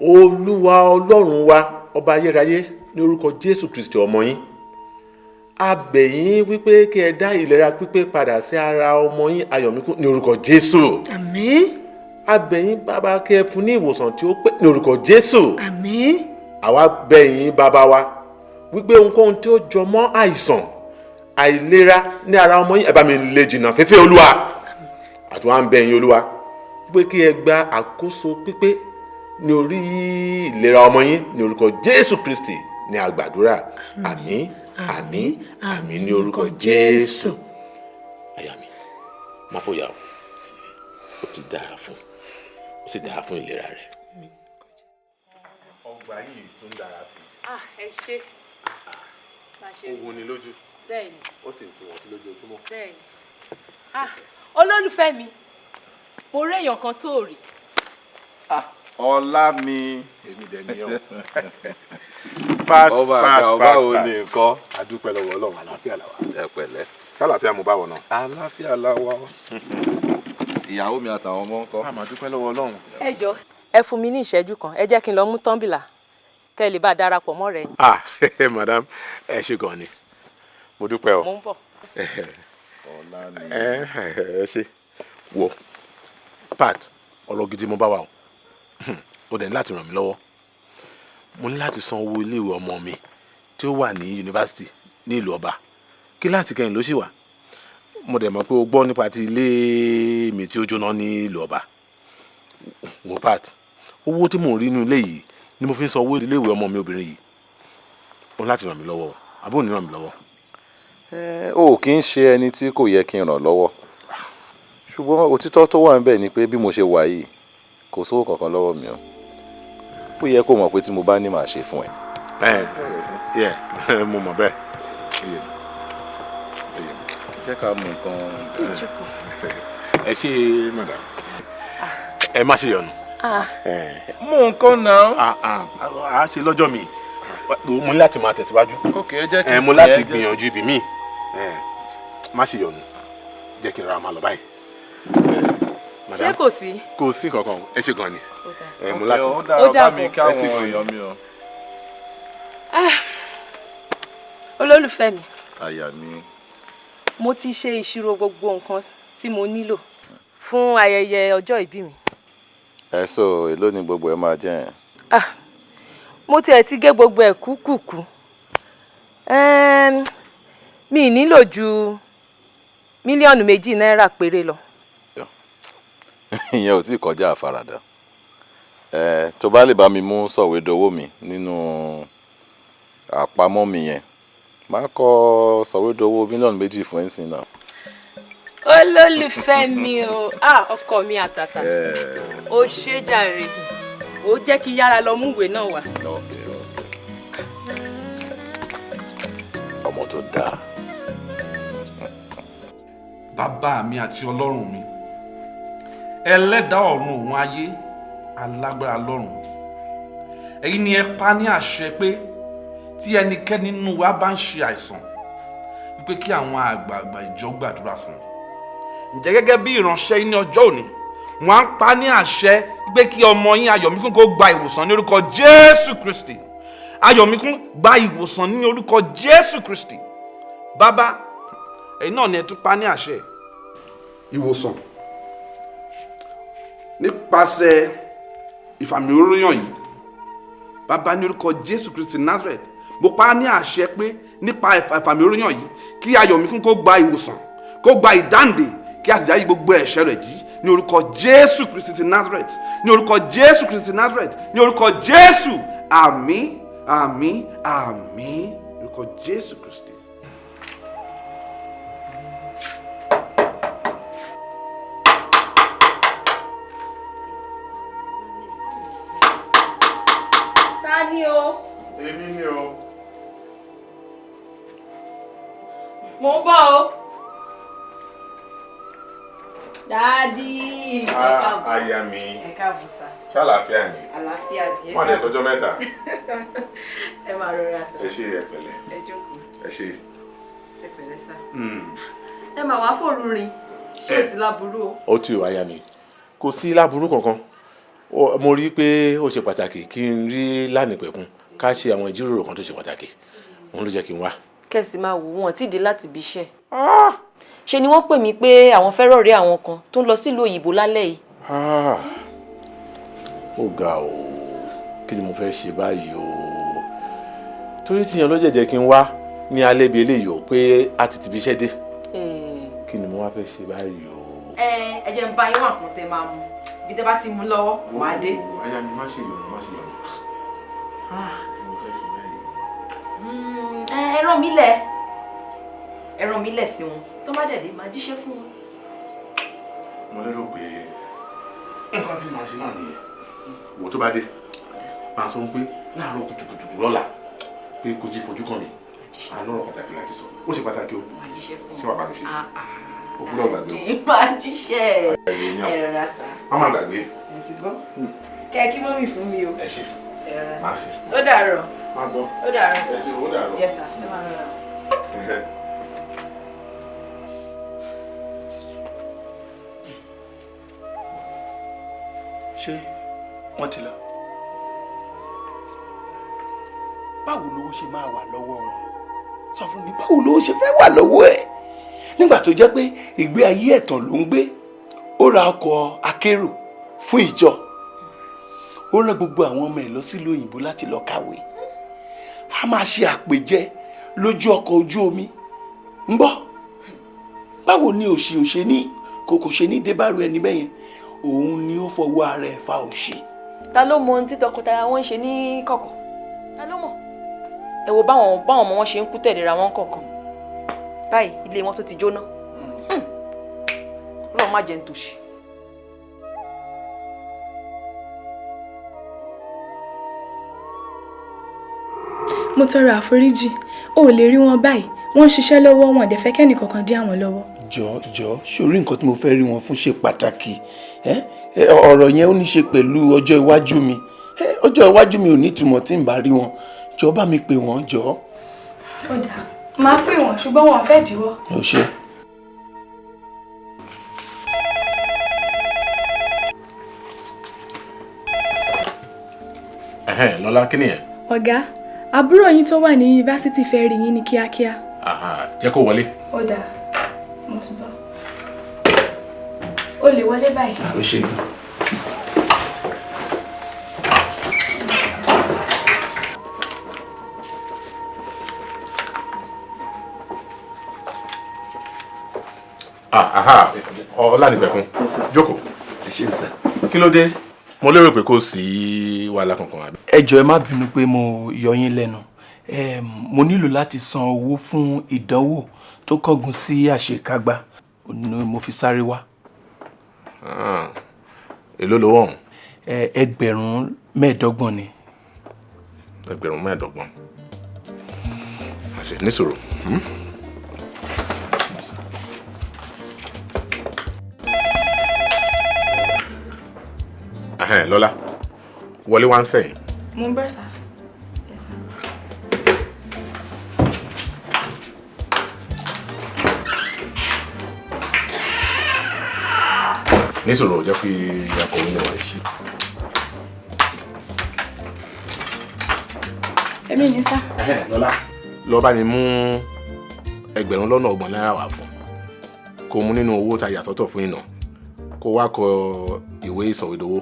olúwa ọlọ́run wa ọba ayérayé ní orúkọ jésù kristi ọmọ yín a bẹ̀ yín wípé kí ẹ dá ìlera pípé padà sí ara ọmọ yín ayọ̀míkún ní orúkọ jésù. àmín. A bẹ̀ yín bàbá kí ẹ fún ní ìwòsàn tí ó pé ní orúkọ jésù. àmín. àwa bẹ̀ yín bàbá wa wípé ohunkóhun tí ó jọ mọ́ àìsàn àìlera ní ara ọmọ yín ẹ bá mi lè jìnnà fẹ́fẹ́ olúwa àti wọn à ń bẹ̀ yín olúwa wípé kí ẹ gba àkóso pípé ní orí ìlera ọmọ yín ní orúkọ jésù kristi ní àgbàdúrà àmín àmín àmín ní orúkọ jésù. àyà mi má fòyà o ó ti dára fún ó sì dára fún ìlera rẹ. ọgbà yìí tún dára sí ah ẹ ṣe má ṣe i ó wuni lójú bẹ́ẹ̀ni ó sì ń sìn wọ́n sí lójoojúmọ́. bẹ́ẹ̀ni ah olólùfẹ́ mi mo rí èèyàn kan tó rí ọlá mi. èmi dẹ̀ ni ọ́. (laughs) pat ọba pat pat pat. ni nǹkan. adúpẹ́ lọ́wọ́ ọlọ́run àlàáfíà làwà. ẹ pẹ̀lẹ́. ṣàlàáfíà mo bá wọ̀ náà. àlàáfíà la wà. (laughs) ìyàwó mi àtàwọn ọmọ ń kọ́. a máa dúpẹ́ lọ́wọ́ ọlọ́run. ẹ jọ ẹ fún mi ní ìṣẹ́jú kan. Ẹ jẹ́ kí n lọ mú tọ́ḿbìlà kẹ́ ẹ lè bá a darapọ̀ mọ́ rẹ̀ ah (laughs) madam ẹ ṣe gan ni. Mo dúpẹ́ o. mo ń bọ̀. ẹ ẹ ṣe wò pat ọ̀rọ̀ gidi mo bá wa o. O dẹ̀ ní láti ràn mí lọ́wọ́. Mo ní láti san owó iléèwé ọmọ mi tí ó wà ní yunifásitì ní ìlú ọba. Kíláàsì kẹyìn ló sì wà mo dẹ̀ mọ̀ pé o gbọ́ nípa ti ilé mi tí ó jóná ní ìlú ọba. Wò pat owó tí mò ń rí inú ilé yìí ni mo fi ń san owó iléèwé ọmọ mi obìnrin yìí. O ní láti ràn mí lọ́wọ́. Àbó ní ràn mí lọ́wọ́. o kì í ṣe ẹni tí kò yẹ kí n ràn lọ́wọ́. Ṣùgbọ́n òtítọ́ tó wà níbẹ̀ ni pé bí mo ṣe wà yìí kò sówó kankan lọ́wọ́ mi o. Ó yẹ kó mọ̀ pé tí mo bá ní màá ṣe fún ẹ. ẹ ẹ mo mọ̀ bẹ́ẹ̀ jẹ́ ká mú nǹkan. ẹ ṣe madam ẹ má ṣe yọnu. mú nǹkan náà. a ṣe lọ́jọ́ mi mo ní láti máa tẹ̀síwájú. mo láti gbìyànjú ibi míì má ṣe yọnu jẹ́ kí n ra máa lọ báyìí. ṣé kò sí. kò sí kankan ẹ ṣe gan ni mo láti. ó kí ẹ ṣe gan ni. èèyàn mi o. Ah, olólùfẹ́ mi àyà mi. Mo ti ṣe ìṣirò gbogbo nǹkan tí mo nílò fún ayẹyẹ ọjọ́ ìbí mi. ẹ so èló ni gbogbo ẹ máa jẹ́ yẹn. Ah, mo tiẹ̀ ti gé gbogbo ẹ̀ kúkúkú Ẹm, mi ì nílò ju mílíọ̀nù méjì náírà péré lọ. (laughs) ìyẹn ò tí ì kọjá àfaradà tó bá lè bá mi mú sọ̀wédowó mi nínú àpamọ́ mi yẹn máa kọ sọ̀wédowó mílíọ̀nù méjì fún ẹ̀sìn náà. olólùfẹ́ mi o (laughs) ah, ọkọ mi àtàtà ó ṣe jàre ó jẹ́ kí yára lọ mú ìwé náà wá. ọmọ tó dáa. bàbá mi àti ọlọ́run mi ẹlẹ́dàá ọ̀run òun ayé alágbára lọ́run ẹ̀yin ni ẹ pa ní àṣẹ pé tí ẹnikẹ́ni nínú wa bá ń ṣe àìsàn wípé kí àwọn àgbààgbà ìjọ gbàdúrà fún un. Ǹjẹ́ gẹ́gẹ́ bí ìránṣẹ́ ní ọjọ́ òní wọ́n á pa ní àṣẹ wípé kí ọmọ yín ayọ̀míkún kó gba ìwòsàn ní orúkọ jésù kristi. Ayọ̀míkún gba ìwòsàn ní orúkọ jésù kristi. Bàbá ẹ̀yin náà ni ẹ tún pa ní àṣẹ. Ìwòsàn nípasẹ̀ ìfàmì oróyàn yìí bàbá ní orúkọ jésù kristi nazareth mo pa á ní àṣẹ pé nípa ìfà- ìfàmì oróyàn yìí kí ayọ̀míkún kó gba ìwòsàn kó gba ìdáǹdè kí a sì dárí gbogbo ẹ̀ṣẹ̀ rẹ̀ yìí ní orúkọ jésù kristi ti nazareth ní orúkọ jésù kristi ti nazareth ní orúkọ jésù àmín àmín àmín ní orúkọ jésù kristi. Mo ń bọ̀ o. dáàdì. Ah, aya mi ẹ káàbọ̀ sá ṣàlàáfíà ni àlàáfíà ẹ wọn lè tọjọ́ mẹ́ta (laughs) ẹ máa rọra sá ẹ ṣe ẹ pẹ̀lẹ́ ẹ jókòó ẹ ṣe. ẹ pẹ̀lẹ́ sá Mm. ẹ máa wá fòrú rin ṣé ò Ẹ. sí láburú o. ó tù aya mi kò sí láburú kankan mo rí i pé ó ṣe pàtàkì kí n rí lánìpẹ̀kun ká ṣe àwọn ìjíròrò kan tó ṣe pàtàkì òun ló jẹ́ kí n wá. Kẹ̀sì máa wò wọ́n tí ì dé láti ibi iṣẹ́. Ṣe ni wọ́n pè mí pé àwọn fẹ́ràn rí àwọn kan tó ń lọ sílùú òyìnbó lálẹ́ yìí? Ah, ó ga o. Kí ni mo fẹ́ ṣe báyìí o? Torí tíyan ló jẹ̀jẹ̀ kí n wá ní alẹ́ bíi eléyìí o pé a ti ti bí iṣẹ́ dé. Kí ni mo wá fẹ́ ṣe báyìí o. ẹ ẹ jẹ́ ń bá yín wà kàn tẹ́ máa mú bí tẹ́ bá ti mú lọ́wọ́ màá dé. aya mi má ṣe yọnu má ṣe yọnu. Ẹ ẹ rán mi lẹ̀. Ẹ rán mi lẹ̀ sí wọn. Tó má dẹ̀ dé máa jíṣẹ́ fún wọn. mo lérò pé nǹkan tí màá ṣe náà nìyẹn. Wo tó bá dé máa sọ pé láàárọ̀ kùtùkùtù lọ́la pé kò jí fojú kàn mí àlọ́rọ̀ pàtàkì láti sọ. Ó ṣe pàtàkì o. Ṣé wàá bá mi ṣe? O gbúdọ̀ gbàgbé o. (laughs) máa jíṣẹ́. Ẹ rọra sá. Má má gbàgbé. Kẹ́ ẹ kí mọ́mì fún mi o. ẹ ṣe má ṣe. ó dàárọ̀ má gbọ́ ó dàárọ̀ sá ẹ ṣe ó dàárọ̀. yẹ sá ẹ máa rọra. ṣé wọ́n ti lọ. báwo lówó ṣe máa wà lọ́wọ́ wọn sọ fún mi báwo lówó ṣe fẹ́ wà lọ́wọ́ ẹ̀ nígbà tó jẹ́ pé ìgbé ayé ẹ̀tàn ló ń gbé ó ra ọkọ̀ akérò fún ìjọ ó rán gbogbo àwọn ọmọ ẹ̀ lọ sílùú òyìnbó láti lọ kàwé. A máa ṣe àpèjẹ lójú ọkọ̀ ojú omi. Ń gbọ́? Báwo ni òṣì òṣè ní kò kò ṣe ní débàrú ẹni bẹ́yẹn òun ni ó fọwọ́ ara ẹ̀ fa òṣì. ta ló mọ ohun tí tọkọtaya wọn ń ṣe ní kọ̀kọ̀? Ta ló mọ̀? Ẹ wo báwọn báwọn ọmọ wọn ṣe ń kú tẹ̀léra wọn kọ̀ọ̀kan. Báyìí ilé wọn tó ti jóná. Hmm. ọlọ́run má jẹ́ ń tòṣì. Mo tọrọ àforíjì. O ò lè rí wọn báyìí. Wọ́n ń ṣiṣẹ́ lọ́wọ́ wọn dẹ̀ fẹ́ kẹ́nì kankan dí àwọn lọ́wọ́. jọ jọ sórí nǹkan tí mo fẹ́ rí wọn fún ṣe pàtàkì? Ọ̀rọ̀ yẹn ó ní ṣe pẹ̀lú ọjọ́ iwájú mi. Ọjọ́ iwájú mi ò ní ìtumọ̀ tí n bá rí wọn. Jọ bá mi pè wọ́n jọ. Ó dáa máa pè wọ́n ṣùgbọ́n wọn ò fẹ́ ṣe. Ẹ̀hẹ́n, lọ́lá kí nìyẹn? Ọ̀gá àbúrò yín tó wà ní yunifásitì fẹ́ rí yín ní kíákíá. Jẹ́ kó wọlé. ó dáa mo ti bọ̀. o lè wọlé báyìí. ó ṣe gan. Ah, aha, ọlánìpẹ̀kun jókòó kí ló dé mo lérò pé kò sí wàhálà kankan àbí. ẹ jọ̀ọ́ ẹ má bínú pé mo yọ yín lẹ́nu mo nílò láti san owó fún ìdánwò tó kángun sí àṣekágbá ni mo fi sáré wá. Ah, èló lówó ọ̀hún Ẹ, ẹgbẹ̀rún mẹ́ẹ̀ẹ́dọ́gbọ̀n ni. ẹgbẹ̀rún mẹ́ẹ̀ẹ́dọ́gbọ̀n àṣẹ níṣòro. hmm? Lọ́lá wọlé wá ń sẹ́yìn. mo ń bẹ̀ sá. níṣòro jẹ́ kí akọ̀wé náà wáyé. èmi ní sá. Lọ́lá lọ bá mi mú ẹgbẹ̀rún lọ́nà ọgbọ̀n náírà wá fún kó mú nínú owó tá a yà sọ́tọ̀ fún ìná kó wá kọ ìwé ìsọ̀wédowó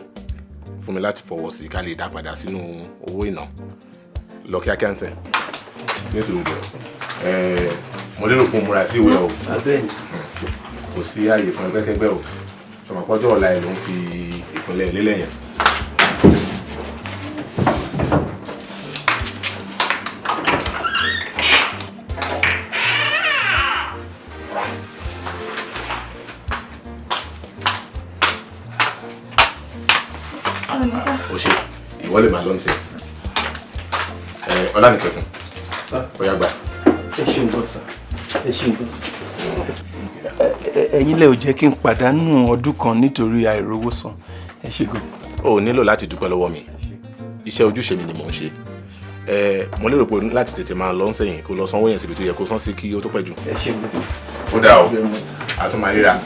fún mi láti fọwọ́ sí ká lè dá padà sínú owó ìná lọ kíákíá ń sẹ̀ nítorí bẹ̀ ẹ̀ mo lérò pé mo múra sí ìwé o. Kò sí ààyè fún ẹgbẹ́kẹ́gbẹ́ o. Ṣọmọpọ́jọ́ ọ̀la ẹ̀ ló ń fi ìpínlẹ̀ lélẹ̀ yẹn. Lè máa lọ níṣẹ́ ẹ ọlánìkẹkùn ó yá gbà. ẹ ṣeun gan sa ẹ ṣeun gan sa. ẹ̀yin lẹ ò jẹ́ kí n pàdánù ọdún kan nítorí àìrówó san ẹ ṣe gan. o ò nílò láti dúpẹ́ lọ́wọ́ mi iṣẹ́ ojúṣe mi ni mò ń ṣe ẹ mo lérò pé láti tètè máa lọ sẹ́yìn kó lọ sanwó yẹn síbi tó yẹ kó san sí kí ó tó pẹ́ jù. ẹ ṣe gan. ó dáa o a tún máa ríra.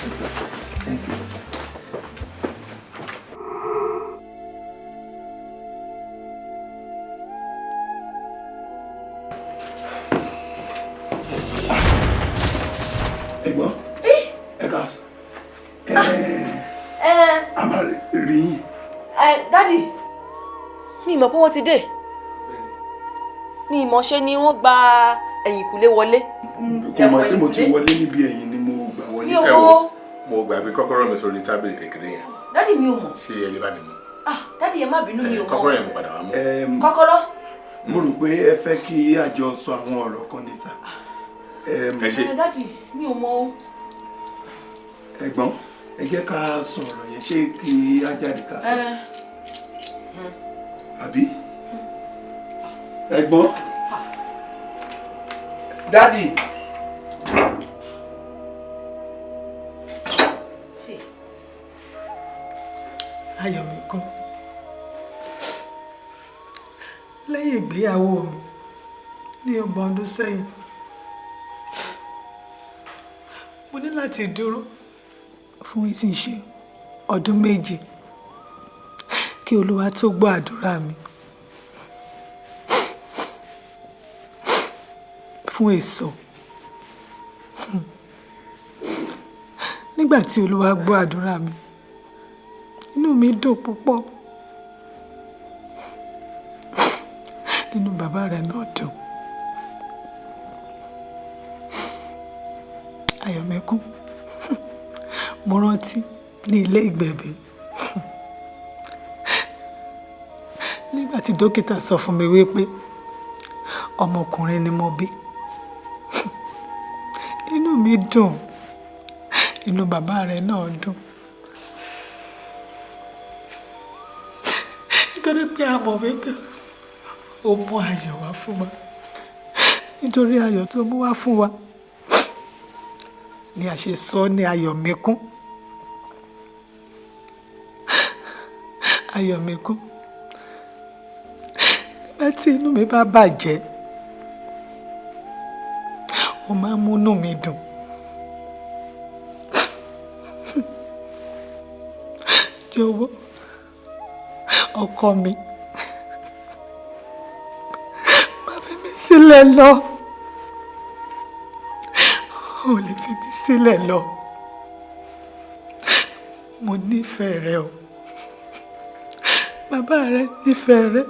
Mọ̀ pé wọ́n ti dé mi ì mọ̀ ṣe ni wọ́n gba ẹ̀yìnkùlé wọlé. kò mọ̀ pé mo ti wọlé níbi ẹ̀yìn ni mo gbà wọlé. ò mọ̀ mo gbàgbé kọ́kọ́rọ́ mi sórí tábìlì kékeré yẹn dádì mi ò mọ̀ ṣé ẹ lè bá mi mú. ah dádì ẹ má bínú mi ò mọ̀ kọ́kọ́rọ́ yẹn mo padà wá mú. kọ́kọ́rọ́ mo rò pé ẹ fẹ́ kí àjọ sọ àwọn ọ̀rọ̀ kan ní sá. ẹ ṣe ẹ dádì mi ò mọ̀ o. ẹ̀gbọ́n ẹ jẹ́ ká sọ ọ̀rọ̀ yẹn ṣé kí á jáde ká sọ ẹ àbí. ẹ̀gbọ́n dádì. ayọ̀ mi kún lẹ́yìn ìgbéyàwó mi ní ọgbọ̀n ọdún sẹ́yìn mo ní láti dúró fún mi tí ń ṣe ọdún méjì kí olúwa tó gbọ́ àdúrà mi. Fún èso. Nígbà tí olúwa gbọ́ àdúrà mi inú mi dùn púpọ̀. Inú bàbá rẹ̀ náà dùn. Ayọ̀mẹ́kún mo rántí ní ilé ìgbẹ̀bí tí dókítà sọ fún mi wípé ọmọkùnrin ni mo bí. (laughs) Inú mi dùn inú bàbá rẹ̀ náà dùn. Nítorí pé a mọ̀ wípé ó mú ayọ̀ wá fún wa. Nítorí ayọ̀ tó mú wá fún wa ni a ṣe sọ ní ayọ̀mẹ́kún ayọ̀mẹ́kún nígbà tí inú mi bá bàjẹ́ ó máa ń múnú mi dùn. Jọ̀wọ́ ọkọ mi má fi mí sílẹ̀ lọ. Ò lè fi mí sílẹ̀ lọ. Mo nífẹ̀ẹ́ rẹ o. Bàbá rẹ nífẹ̀ẹ́ rẹ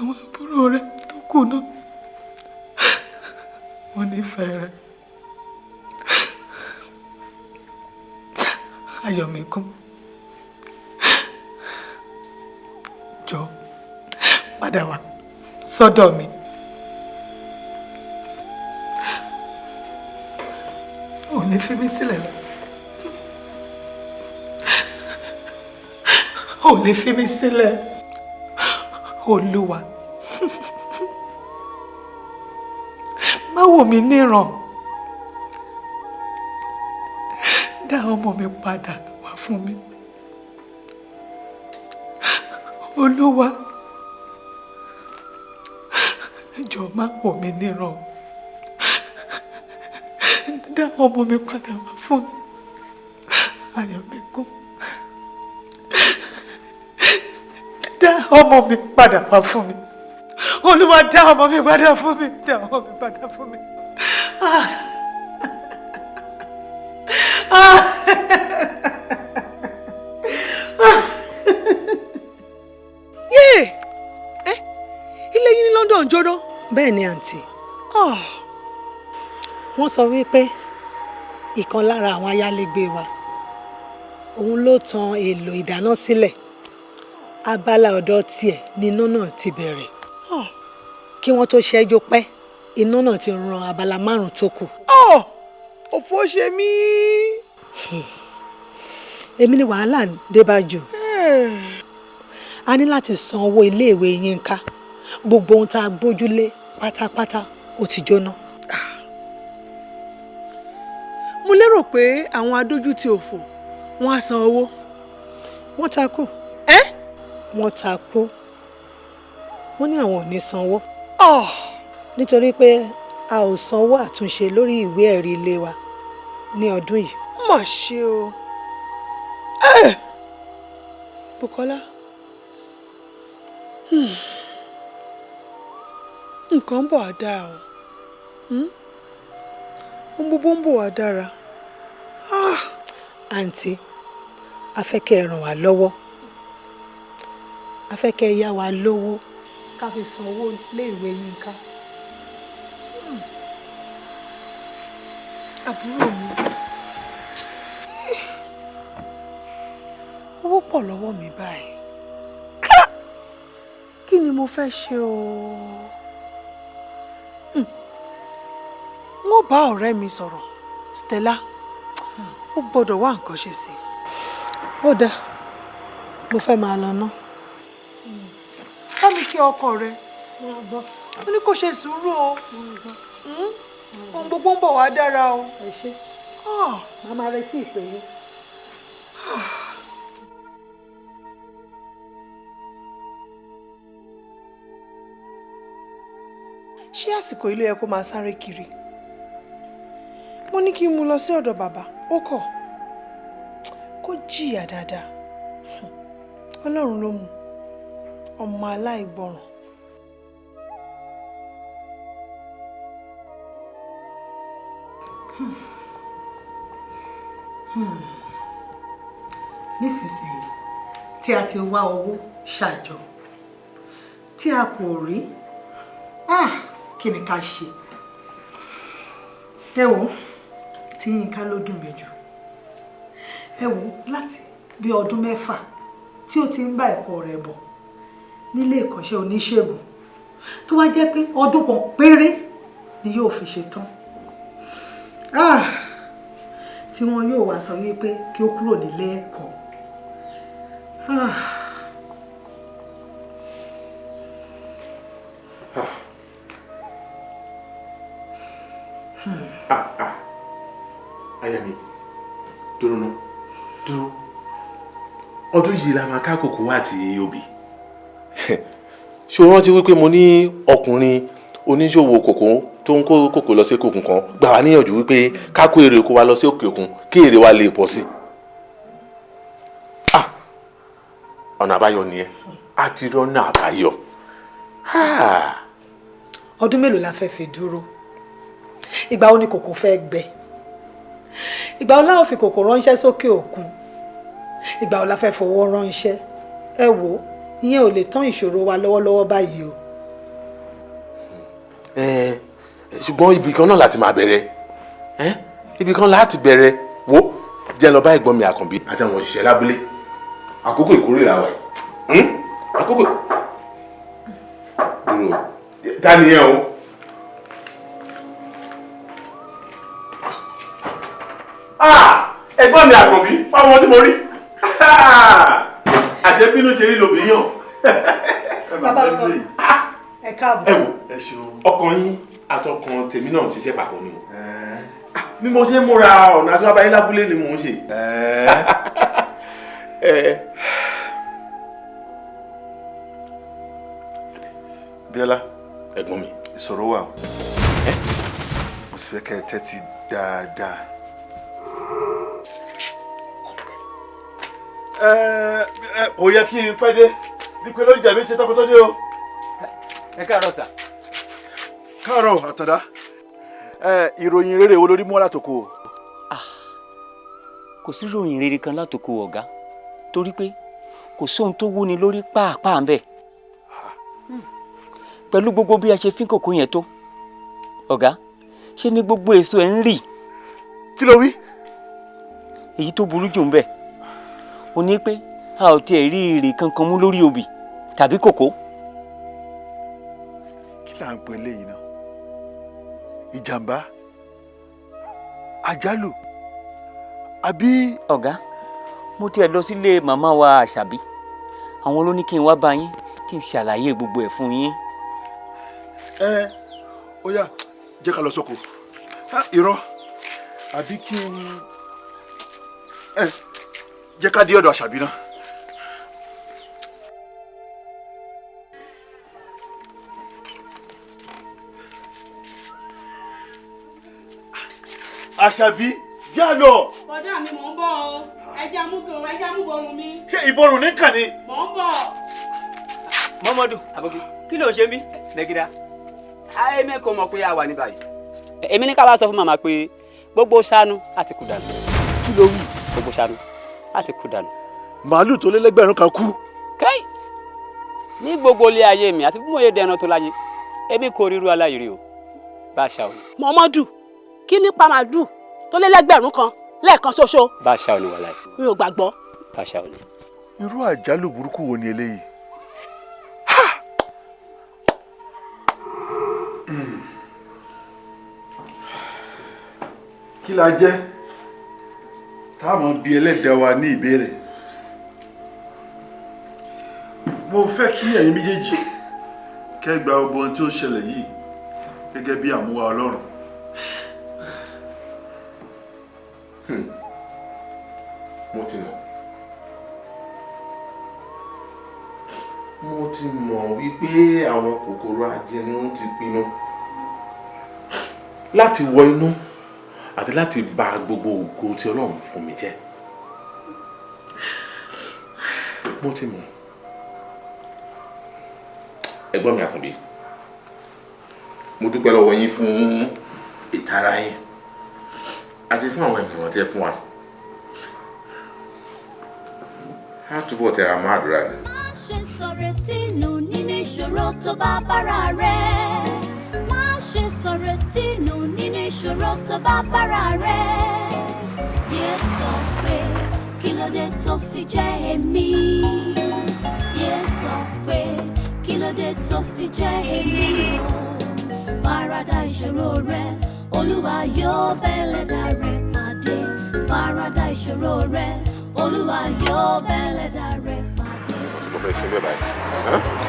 àwọn àbúrò rẹ tó kù náà mo nífẹ̀ẹ́ rẹ ayọ̀míkún jọ padà wá sọ́dọ̀ mi. ò fi mí sílẹ̀ lọ. ò fi mí sílẹ̀ olúwa. Má wò mí níran. Dá ọmọ mi padà wá fún mi. Olúwa jọ̀ọ́ má wò mí níran. Dá ọmọ mi padà wá fún mi. Ayọ̀míkún dá ọmọ mi padà wá fún mi olúwa dá ọmọ mi padà fún mi dá ọmọ mi padà fún mi. Ah. Ah. yéè ẹ ilé yín ní London jóná. bẹ́ẹ̀ ni àǹtí wọ́n sọ wípé ìkan lára àwọn ayálégbé wa òun ló tan èlò ìdáná sílẹ̀ abala ọ̀dọ̀ tiẹ̀ ni iná náà ti bẹ̀rẹ̀ kí wọ́n tó ṣẹ́jú pẹ́ iná náà ti ran abala márùn-ún tó kù. òfò ṣe mí. èmi ni wàhálà dé bá jù a ní láti san owó iléèwé Yínká gbogbo ohun tá a gbójúlé pátápátá ó ti jóná. mo lérò pé àwọn adójútì òfò wọn á san owó. wọ́n ta kú. Wọ́n ta kú. wọ́n ní àwọn ò ní sanwó. nítorí pé a ò sanwó àtúnṣe lórí ìwé ẹ̀rí ilé wa ní ọdún yìí. mà ṣe o. Bùkọ́lá hmm. nǹkan ń bọ̀ á dáa o ohun gbogbo ń bọ̀ wá dára. àǹtí a fẹ́ kẹ́ ẹ ràn wá lọ́wọ́ a fẹ́ kẹ́ ẹ yá wa lówó. Ká fi san owó iléèwé Yínká. àbúrò mi. Owó pọ̀ lọ́wọ́ mi báyìí. Kí ni mo fẹ́ ṣe o? Wọ́n bá ọ̀rẹ́ mi sọ̀rọ̀. Stella ó gbọ́dọ̀ wá nǹkan ṣe sí i. ó dáa. Mo fẹ́ máa lọ ná. Ọkọ rẹ. Ó ní kó ṣe sùúrù o. Ohun gbogbo ń bọ̀ wá dára o. màá máa retí ìpè yín. ṣé àsìkò ilé yẹ kó máa sáré kiri? Mo ní kí n mú lọ sí ọ̀dọ̀ bàbá. Ó kọ̀. Kó jìyà dáadáa. Ọlọ́run ló mú ọmọ aláìgbọràn. nísinsìnyí tí a ti wá owó ṣàjọ tí a kò rí ah, kí ni ká ṣe? Ẹ wò tí Yínká ló dùn mí jù. Ẹ wò láti bí ọdún mẹ́fà tí ó ti ń bá ẹ̀kọ́ rẹ̀ bọ̀ nílé ìkọ́ṣẹ́ oníṣègùn tó wá jẹ́ pé ọdún kan péré ni yóò fi ṣe tán. Ah, tí wọn yóò wá sọ wípé kí ó kúrò nílé ẹ̀kọ́. Ah. ah! Ah aya mi dúró ná dúró. Ọdún yìí la máa ká kòkó àti obì. Ṣé o rántí wípé mo ní ọkùnrin oníṣòwò kòkó tó ń kó kòkó lọ sí òkè òkun kan gbà wá níyànjú wípé ká kó èrè oko wa lọ sí òkè òkun kí èrè wa lè pọ̀ sí i. Ah! ọ̀nà àbáyọ nìyẹn a ti rọ́nà àbáyọ. Ah! ọdún mélòó la fẹ́ fi dúró ìgbà wo ni kòkó fẹ́ gbẹ ìgbà wo láwọn fi kòkó ránṣẹ́ sókè òkun ìgbà wo la fẹ́ fowó ránṣẹ́ ẹ wò ó ìyẹn ò lè tán ìṣòro wa lọ́wọ́lọ́wọ́ báyìí o. Ẹ, ṣùgbọ́n ibì kan náà láti máa bẹ̀rẹ̀. Ẹ́ ibì kan láti bẹ̀rẹ̀. Wo jẹ́ lọ bá ẹ̀gbọ́n mi àkànbí àti àwọn òṣìṣẹ́ lábúlé. Àkókò ìkórè làwà yìí. Àkókò dúró. Ẹ o. Ah! ẹ̀gbọ́n mi àkànbí ọmọ tí mo rí àṣẹ bínú ṣe rí lòbí yàn. (laughs) bàbá ọkọ ẹ káàbọ̀. ẹ wò ọkàn yín àtọkàn tèmi náà ń ṣiṣẹ́ papọ̀ ni o. Ah, bí mo ṣe ń múra ọ̀nà àti abáyé lábúlé ni mò ń ṣe. Bíọ́lá. ẹ̀gbọ́n mi. ìṣòro wà o. mo sì fẹ́ kẹ́ ẹ tẹ́tí dáadáa. Kò yẹ kí n pẹ́ dé bí pé ló ń jà mí ṣe tọkọ tó dé o. ẹ káàárọ̀ sà. káàárọ̀ àtàdá ẹ ìròyìn rere wo lórí mú wá látòkò o. kò sí rere kan látòkò ọ̀gá torí pé kò sóhun tó wúni lórí pàápàá ń bẹ̀. pẹ̀lú gbogbo bí a ṣe fín kòkó yẹn tó ọ̀gá ṣe ni gbogbo èso ẹ̀ ń rì. kí ló wí. èyí tó burú jù ń bẹ̀ ó ní pé a ò tiẹ̀ rí èrè kankan mú lórí obì tàbí kòkó. kí là ń pè léyìí náà ìjàmbá àjálù àbí. ọ̀gá mo tiẹ̀ lọ sílé màmá wa àṣàbí àwọn ló ní kí n wá bá yín kí n ṣàlàyé gbogbo ẹ̀ fún yín. ẹ ó yá jẹ́ ká lọ sóko irọ́ àbí kí n ẹ jẹ́ ká dé ọ̀dọ̀ àṣàbí náà. àṣàbí já lọ bọ́dà mi mò ń bọ̀ o ẹja amúgbòrún ẹja amúgbòrún mi ṣé ìborùn ní kàn ní. mò ń bọ̀. mọ́mọ́dù àbọ̀kí kí ló ń ṣe mí lẹ́gídá èmi kò mọ̀ pé a wà ní báyìí. èmi ní ká wá sọ fún màmá pé gbogbo ṣáánú àti kú dànù. kí ló wí. gbogbo ṣáánú àti kú dànù. màálù tó lé lẹ́gbẹ̀rún kan kú. kẹ́ì ní gbogbo ilé ayé mi àti bí mo yé dẹran tó láyé èmi kò ríru aláìrí o bá a ṣá o mọ́mọ́dù kí ní pàmàdù tó lé lẹ́gbẹ̀rún kan lẹ́ẹ̀kan ṣoṣo bá a ṣá o ní wàhálà yìí mi ò gbàgbọ́. bá a ṣá o ní. irú àjálù burúkú wo ni eléyìí. kí la jẹ́ táwọn bíi ẹlẹ́dàá wa ní ìbéèrè. Mo fẹ́ kí ẹ̀yin méjèèjì kẹ́gbà gbogbo ohun tí ó ṣẹlẹ̀ yìí gẹ́gẹ́ bí àmúwá ọlọ́run. mo ti mọ̀. Mo ti mọ̀ wípé àwọn kòkòrò ajẹnú ti pinnu láti wọ inú àti láti bà gbogbo ògo tí ọlọ́run fún mi jẹ́. Mo ti mọ̀. Ẹ̀gbọ́n mi àkànbí mo dúpẹ́ lọ́wọ́ yín fún ìtara yín àti fún àwọn ìmọ̀ràn tí ẹ fún wa. Á túbọ̀ tẹra mọ́ àdúrà ni. má ṣe nù nínú ìṣòro tó bá bára rẹ̀ ṣe sọ̀rọ̀ tí nù nínú ìṣòro tó bá bára rẹ̀. Yé sọ pé kí ló dé tó fi jẹ́ èmi? Yé sọ pé kí ló dé tó fi jẹ́ èmi? Farada ìṣòro rẹ olúwa yóò bẹ́lẹ̀dá rẹ pàdé. Farada ìṣòro rẹ olúwa yóò bẹ́lẹ̀dá rẹ pàdé. mo fẹ́ ṣe bẹ́ẹ̀ báyìí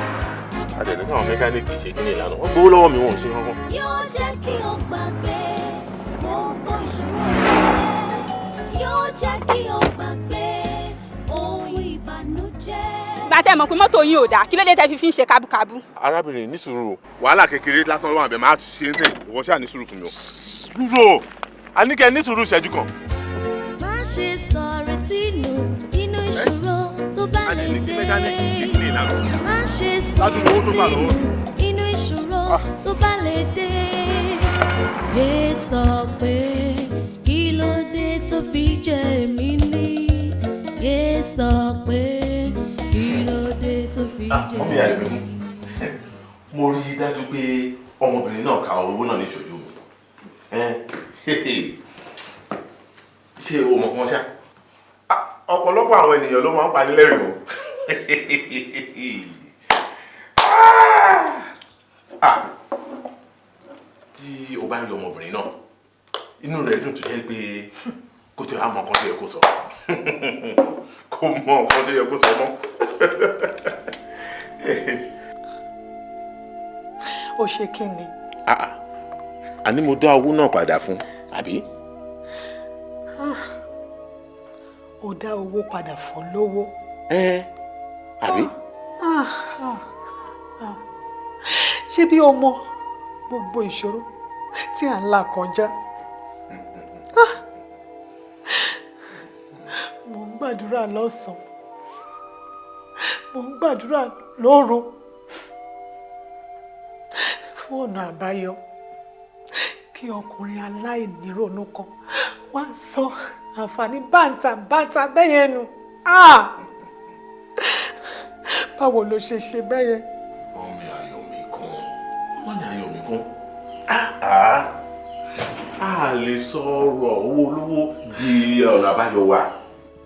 àtẹ̀lé káwọn mẹkáníìkì ṣe kí ni ìlànà wọ́n gbowó lọ́wọ́ mi wọ́n ò ṣe kankan. yóò jẹ́ kí o gbàgbé gbogbo ìṣòro rẹ yóò jẹ́ kí o gbàgbé ohun ìbànújẹ́. gba tẹ́ mọ̀ pé mọ́tò yín ò dáa kí ló dé tẹ́ fi fi ń ṣe kábúkábú. arábìnrin ní sùúrù wàhálà kékeré lásán wà bẹ́ẹ̀ máa ṣe ń sìn ìwọ ṣáà ní sùúrù fún mi o. sùúrù o a ní kẹ́ ẹ ní sùúrù ìṣẹ́jú kan. má ṣe sọ̀rọ̀ tí nù nínú ìṣòro tó bá lè dé. má ṣe sọ̀rọ̀ nínú ìṣòro tó bá lè dé. yé sọ pé kí ló dé tó fi jẹ́ èmi ní. yé sọ pé kí ló dé tó fi jẹ́ mọ́mí àìlú (laughs) mo rí i dájú pé ọmọbìnrin náà ka owó náà ní ìṣojú mi. (laughs) Ṣé o mọ̀ kán ṣá ọ̀pọ̀lọpọ̀ àwọn ènìyàn ló máa ń pani lẹ́rìn o (laughs) Ah, tí o bá rí ọmọbìnrin náà inú rẹ̀ dùn tó jẹ́ pé tí ì wá mọ nǹkan tó yẹ kó sọ (laughs) kò mọ nǹkan tó yẹ kó sọ mọ́. (laughs) ó ṣe kí ni Ah, ah. àní mo dá owó náà padà fún àbí. Ah, ó dá owó padà fún lówó. ẹ àbí. Ah, ah, ah. ṣé bí o mọ gbogbo ìṣòro tí à ń là kọjá mò ń gbàdúrà lọ́sàn-án mò ń gbàdúrà lóru fún ọ̀nà àbáyọ kí ọkùnrin aláìníròónú kan wá sọ àǹfààní bàǹtàbàǹtà bẹ́yẹn nù Ah! báwo ló ṣe ṣe bẹ́yẹn. ọmọ ayọ̀ mi kún ọmọ ní ayọ̀ mi kún Ah, a lè sọ̀rọ̀ owó olówó di ọ̀nà àbáyọ wa.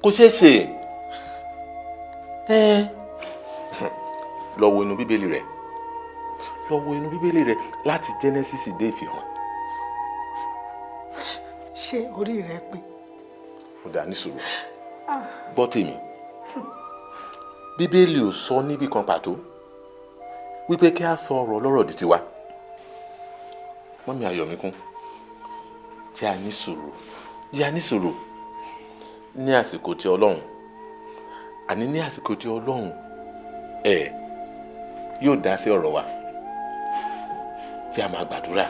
Kò ṣeé ṣe. Ẹ. Lọ wo inú bíbélì rẹ. Lọ wo inú bíbélì rẹ láti Genesis dé ìfihàn. Ṣé orí rẹ pé. Ó dá ní sùúrù. Gbọ́ tèmi. Bíbélì ò sọ níbì kan pàtó wípé kí a sọ ọ̀rọ̀ ọlọ́rọ̀ di tiwa. Mọ́mí ayọ̀míkún jẹ́ a ní sùúrù a ní sùúrù ní àsìkò tí ọlọ́run àní ní àsìkò tí ọlọ́run ẹ̀ yóò dá sí ọ̀rọ̀ wa. Jẹ́ a máa gbàdúrà.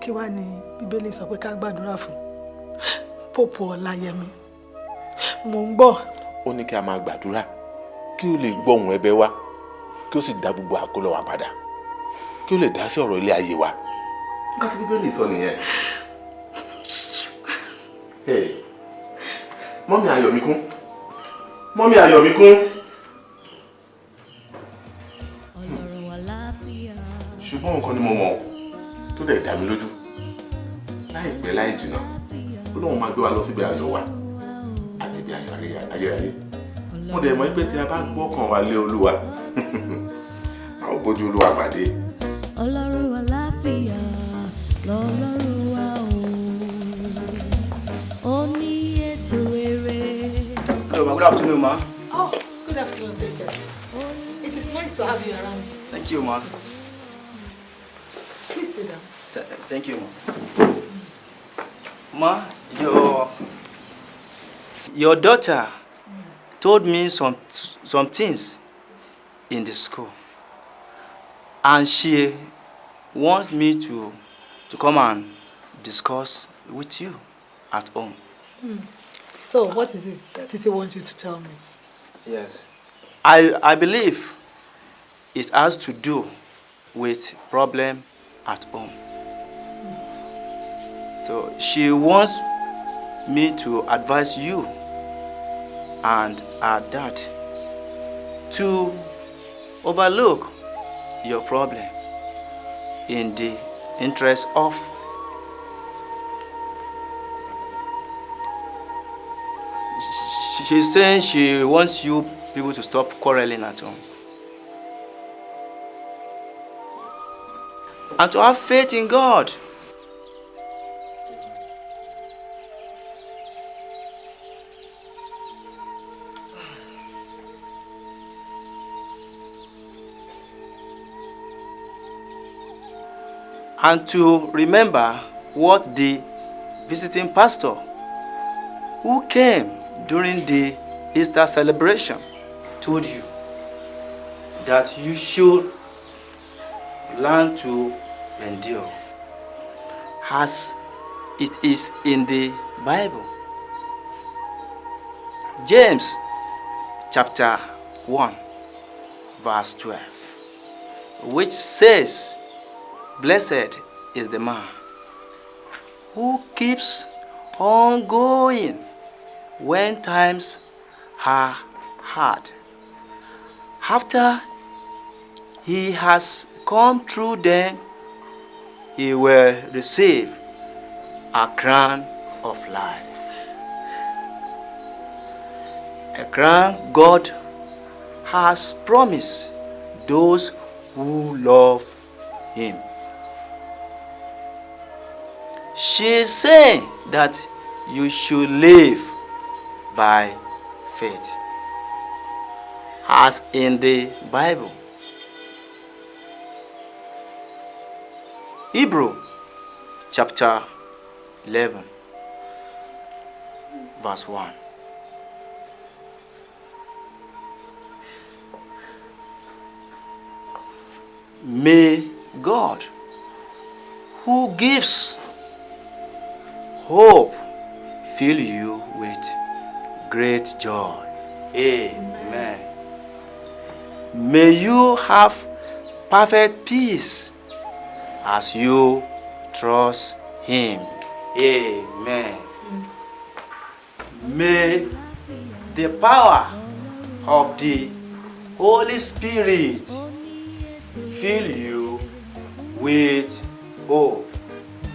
Kí wàá ní bíbélì sọ pé ká gbàdúrà fún pópù ọláyẹmí mò ń gbọ́ ó ní kí a máa gbàdúrà kí ó lè gbọ́ ohùn ẹ̀bẹ̀ wa kí ó sì dá gbogbo àkólọ wa padà kí ó lè dá sí ọ̀rọ̀ ilé ayé wa. láti bíbélì sọ nìyẹn. Mọ́mí ayọ̀míkún mọ́mí ayọ̀míkún. ṣùgbọ́n nǹkan ni mo mọ̀ tó dẹ̀ dá mi lójú láìpẹ́ láì jìnnà ó lóun máa gbé wa lọ síbi ayọ̀ wa àti ibi ayé- ayérayé mo dẹ̀ mọ̀ pé tí a bá gbọ́kàn wa lé olúwa (laughs) a ó bójú olúwa pàdé. ọlọ́run àlàáfíà lọ́lọ́run wa o ó ní ètò rere. Hello, ma. Good afternoon, ma. Oh, good afternoon, teacher. It is nice to have you around. Thank you, ma. Please sit down. Th- thank you, ma. Ma, your your daughter told me some some things in the school, and she wants me to to come and discuss with you at home. Hmm. So, what is it that Titi wants you to tell me? Yes. I, I believe it has to do with problem at home. So she wants me to advise you and her dad to overlook your problem in the interest of she's saying she wants you people to stop quarreling at home and to have faith in God. And to remember what the visiting pastor who came during the Easter celebration told you that you should learn to endure as it is in the Bible. James chapter 1 verse 12 which says blessed is the man who keeps on going when times are hard. After he has come through them he will receive a crown of life. A crown god has promised those who love him she saying that you should live by faith. As in the bible. Hebrew chapter 11 verse 1 may god who gives hope fill you with great joy. Amen. May you have perfect peace as you trust Him. Amen. May the power of the Holy Spirit fill you with hope.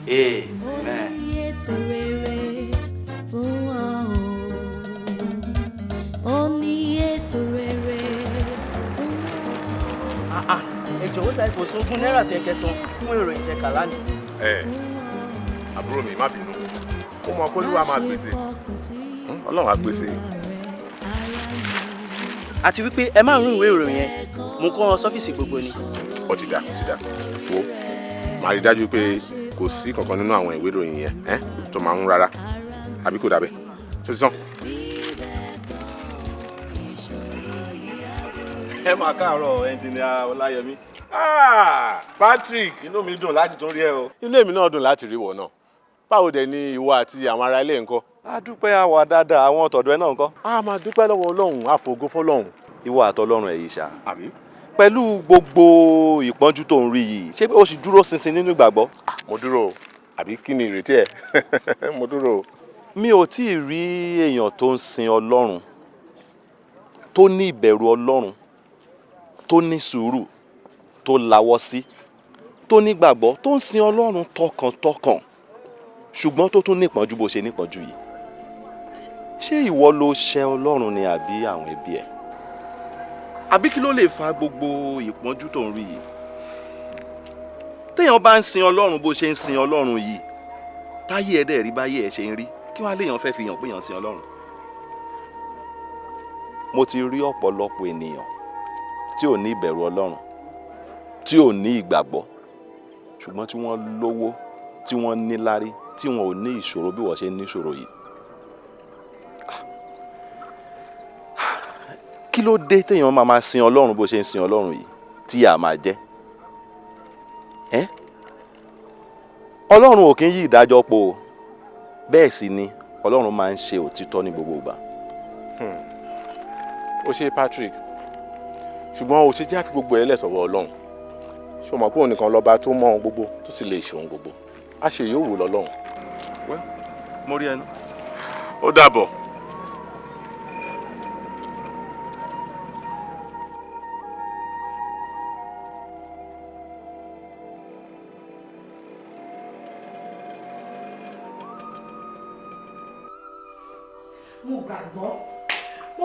Amen. Ètò rere fún wa o ó ní ètò rere fún ẹ jọ̀wọ́ sáré kò sún ogún náírà tẹ kẹsàn fún ìròyìn tẹ kà lánàá. ẹ àbúrò mi má bínú ó mọ kó lúwa máa pèsè ọlọ́run á pèsè. àti wípé ẹ máa ń rún ìwé ìròyìn yẹn mo kọ́ sọ́fíìsì gbogbo ni. ó ti dà ó ti dà wo màá rí dájú pé kò sí kankan nínú àwọn ìwé ìròyìn yẹn ẹ tó máa ń rárá àbí kò dàbẹ tó ti tán. ẹ máa káàárọ̀ ẹnjìnìà ọláyẹmí. Ah, Patrick inú mi dùn láti tún rí ẹ o. inú èmi náà dùn láti rí wọ náà báwo dẹ̀ ni ìwọ àti àwọn ará ilé ńkọ́. a dúpẹ́ àwa dáadáa àwọn tọ̀dọ̀ ẹ náà ńkọ́. a máa dúpẹ́ lọ́wọ́ ọlọ́run àfògo fọlọ́run. ìwọ àtọlọ́run ẹ̀ yìí ṣá. àbí. Pẹ̀lú gbogbo ìpọ́njú tó ń rí yìí ṣé o sì dúró ṣinṣin nínú ìgbàgbọ́. mo dúró àbí kí ni ìrètí ẹ (laughs) mo dúró o. mi ò tí ì rí èèyàn tó ń sin ọlọ́run tó ní ìbẹ̀rù ọlọ́run tó ní sùúrù tó lawọ́ sí tó nígbàgbọ́ tó ń sin ọlọ́run tọkàntọkàn ṣùgbọ́n tó tún nípọ́njú bó ṣe nípọ́njú yìí ṣé ìwọ ló ṣẹ ọlọ́run ni àbí àwọn ẹbí ẹ àbí kí ló lè fa gbogbo ìpọ́njú tó ń rí yìí téèyàn bá ń sin ọlọ́run bó ṣe ń sin ọlọ́run yìí táyé ẹ dẹ̀ rí báyé ẹ ṣe ń rí kí wàá léèyàn fẹ́ fi hàn pé èèyàn sin ọlọ́run mo ti rí ọ̀pọ̀lọpọ̀ ènìyàn tí ò ní ìbẹ̀rù ọlọ́run tí ò ní ìgbàgbọ́ ṣùgbọ́n tí wọ́n lówó tí wọ́n níláárí tí wọn ò ní ìṣòro bí wọ́n ṣe ní ìṣòro yìí. Kí ló dé téèyàn máa máa sin ọlọ́run bó ṣe ń sin ọlọ́run yìí tí a máa jẹ́ ẹ́ ọlọ́run ò kí ń yí ìdájọ́ po o bẹ́ẹ̀ sì ni ọlọ́run máa ń ṣe òtítọ́ ní gbogbo ìgbà. ó ṣe Patrick ṣùgbọ́n ó ṣe jẹ́ àfi gbogbo ẹ̀ lẹ́sọ̀wọ́ ọlọ́run ṣé o mọ̀ pé òun nìkan lọ́ba tó mọ ohun gbogbo tó sì lè ṣe ohun gbogbo á ṣe yóò wù lọ́lọ́run. mo rí ẹni. ó dàbọ̀.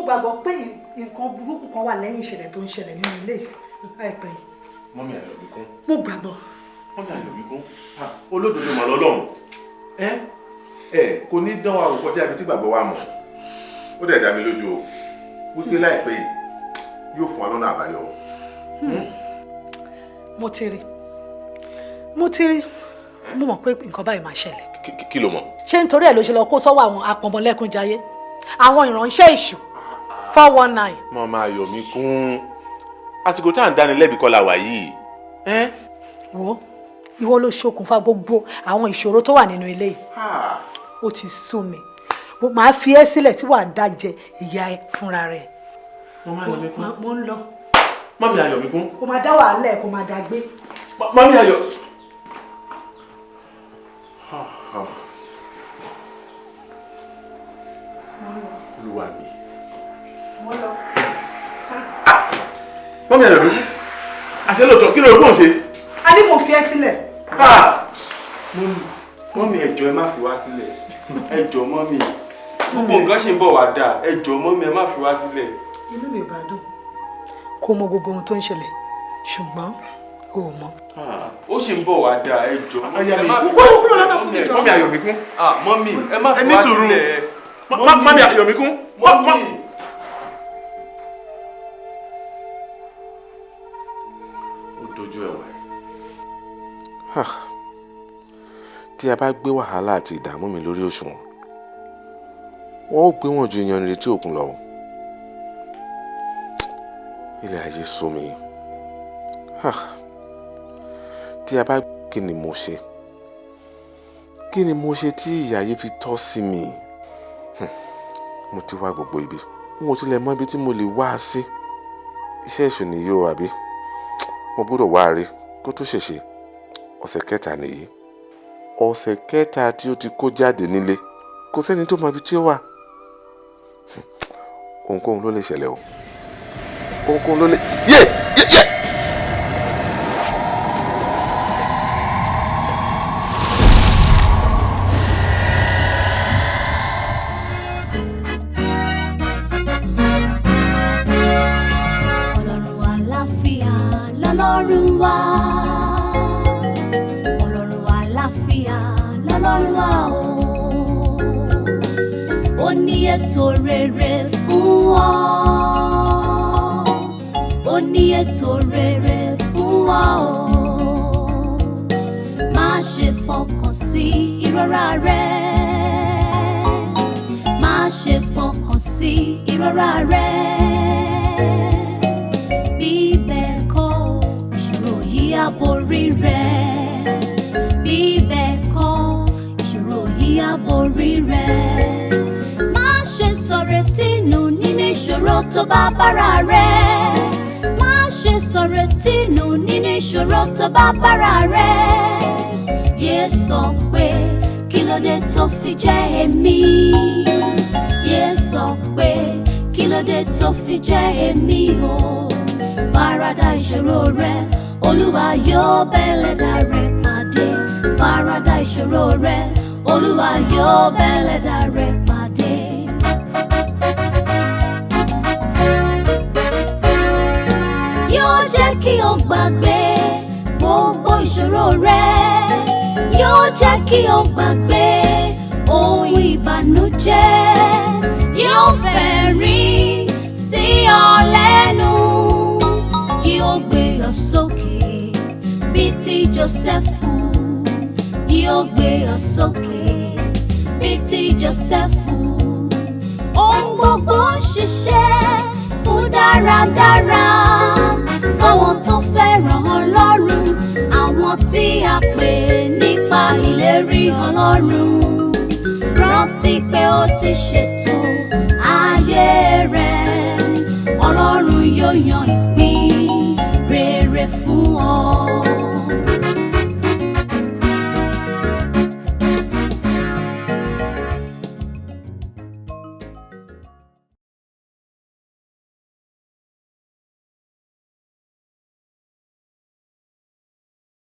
Gbàgbọ́ pé nǹkan burúkú kan wà lẹ́yìn ìṣẹ̀lẹ̀ tó ń ṣẹlẹ̀ nínú ilé láìpẹ́ yìí mọ́mí àyọ̀bí kún. mo gbàgbọ́. mọ́mí àyọ̀bí kún. olódodo mọ̀ lọ́lọ́run ẹ ẹ kò ní dán wa a fi tí gbàgbọ́ wa mọ̀ ó dẹ̀ dá mi lójú o wípé láìpẹ́ yìí yóò fún wa lọ́nà àbáyọ. mo ti rí mo ti rí mo mọ̀ pé nǹkan báyìí máa ṣẹlẹ̀ kí ló mọ̀. ṣé nítorí ẹ̀ ló ṣe lọ kó sọ́wọ́ àwọn apọ̀mọlẹ́kúnjayé àwọn ìránṣẹ́ èṣù four one nine. mọ́mí àyọ̀mí kún àsìkò tá à ń dáni lẹ́bi kọ́ la wà yìí. wo ìwọ ló ṣokùnfà gbogbo àwọn ìṣòro tó wà nínú ilé yìí ó ti sún mi mo máa fi ẹ́ sílẹ̀ tí wàá dájẹ ìyá ẹ fúnra rẹ̀ mọ́mí àyọ̀mí kún. mo ń lọ mọ́mí àyọ̀mí kún. kó máa dá wàhálà ẹ̀ kó máa dá gbé. mọ́mí àyọ̀. olúwa mi. Mo lọ. mọ́mí àyọ̀mí kún. àṣẹ lóòótọ́ kí ló rò ń ṣe. a ní mo fi ẹ́ sílẹ̀. mọ́mí mọ́mí ẹ má fi wá sílẹ̀ ẹ jọ̀ọ́ mọ́mí gbogbo nǹkan ṣì ń bọ̀ wá dáa ẹ jọ̀ọ́ mọ́mí ẹ má fi wá sílẹ̀. inú mi ò bá dùn kó mọ gbogbo ohun tó ń ṣẹlẹ̀ ṣùgbọ́n o ò mọ. ó ṣì ń bọ̀ wá dáa ẹ jọ̀ọ́ mọ́mí ẹ má fi mi jọ. mọ́mí àyọ̀mí kún. Ah, mọ́mí ẹ má fi wá sílẹ̀. mọ́mí àyọ̀mí kún. mọ́mí. Tí a bá gbé wàhálà àti ìdààmú mi lórí òṣùwọ̀n wọ́n ó gbé wọn ju iyanrìn retí òkun lọ. ilé ayé sú mi. Tí a bá kí ni mo ṣe? Kí ni mo ṣe tí ìyà yìí fi tọ́ sí mi? Hmm. mo ti wá gbogbo ibi. Ò tilẹ̀ mọ ibi tí mo lè wá sí. Iṣẹ́ èṣù nìyí àbí mo gbọ́dọ̀ wá rí kó tó ṣèṣe. Ọ̀sẹ̀ kẹta nìyí ọ̀sẹ̀ kẹta tí ó ti kó jáde nílé. Kò sẹ́ni tó mọ ibi tí ó wà. Ohunkóhun ló lè ṣẹlẹ̀ o. Ohunkóhun ló lè yé! Yé! Yé. Ìṣòro tó bá bára rẹ̀ yé sọ pé kí ló dé tó fi jẹ́ èmi? Yé sọ pé kí ló dé tó fi jẹ́ èmi o? Farada ìṣòro rẹ olúwa yóò bẹ́lẹ̀dà rẹ pàdé. Farada ìṣòro rẹ olúwa yóò bẹ́lẹ̀dà rẹ pàdé. yóò jẹ́ kí o gbàgbé ìṣòro rẹ yóò jẹ́ kí o gbàgbé ohun ìbànújẹ́. Yóò fẹ̀rín sí ọ lẹ́nu yóò gbé ọ sókè bíi ti Jósẹ́fù yóò gbé ọ sókè bíi ti Jósẹ́fù ohun gbogbo ń ṣiṣẹ́ fún dáradára. Fáwọn tó fẹ́ràn Ọlọ́run tí a pè nípa ìlérí Ọlọ́run rántí pé ó ti ṣètò ayé rẹ̀ ọlọ́run yóò yan ìpín rere fún ọ.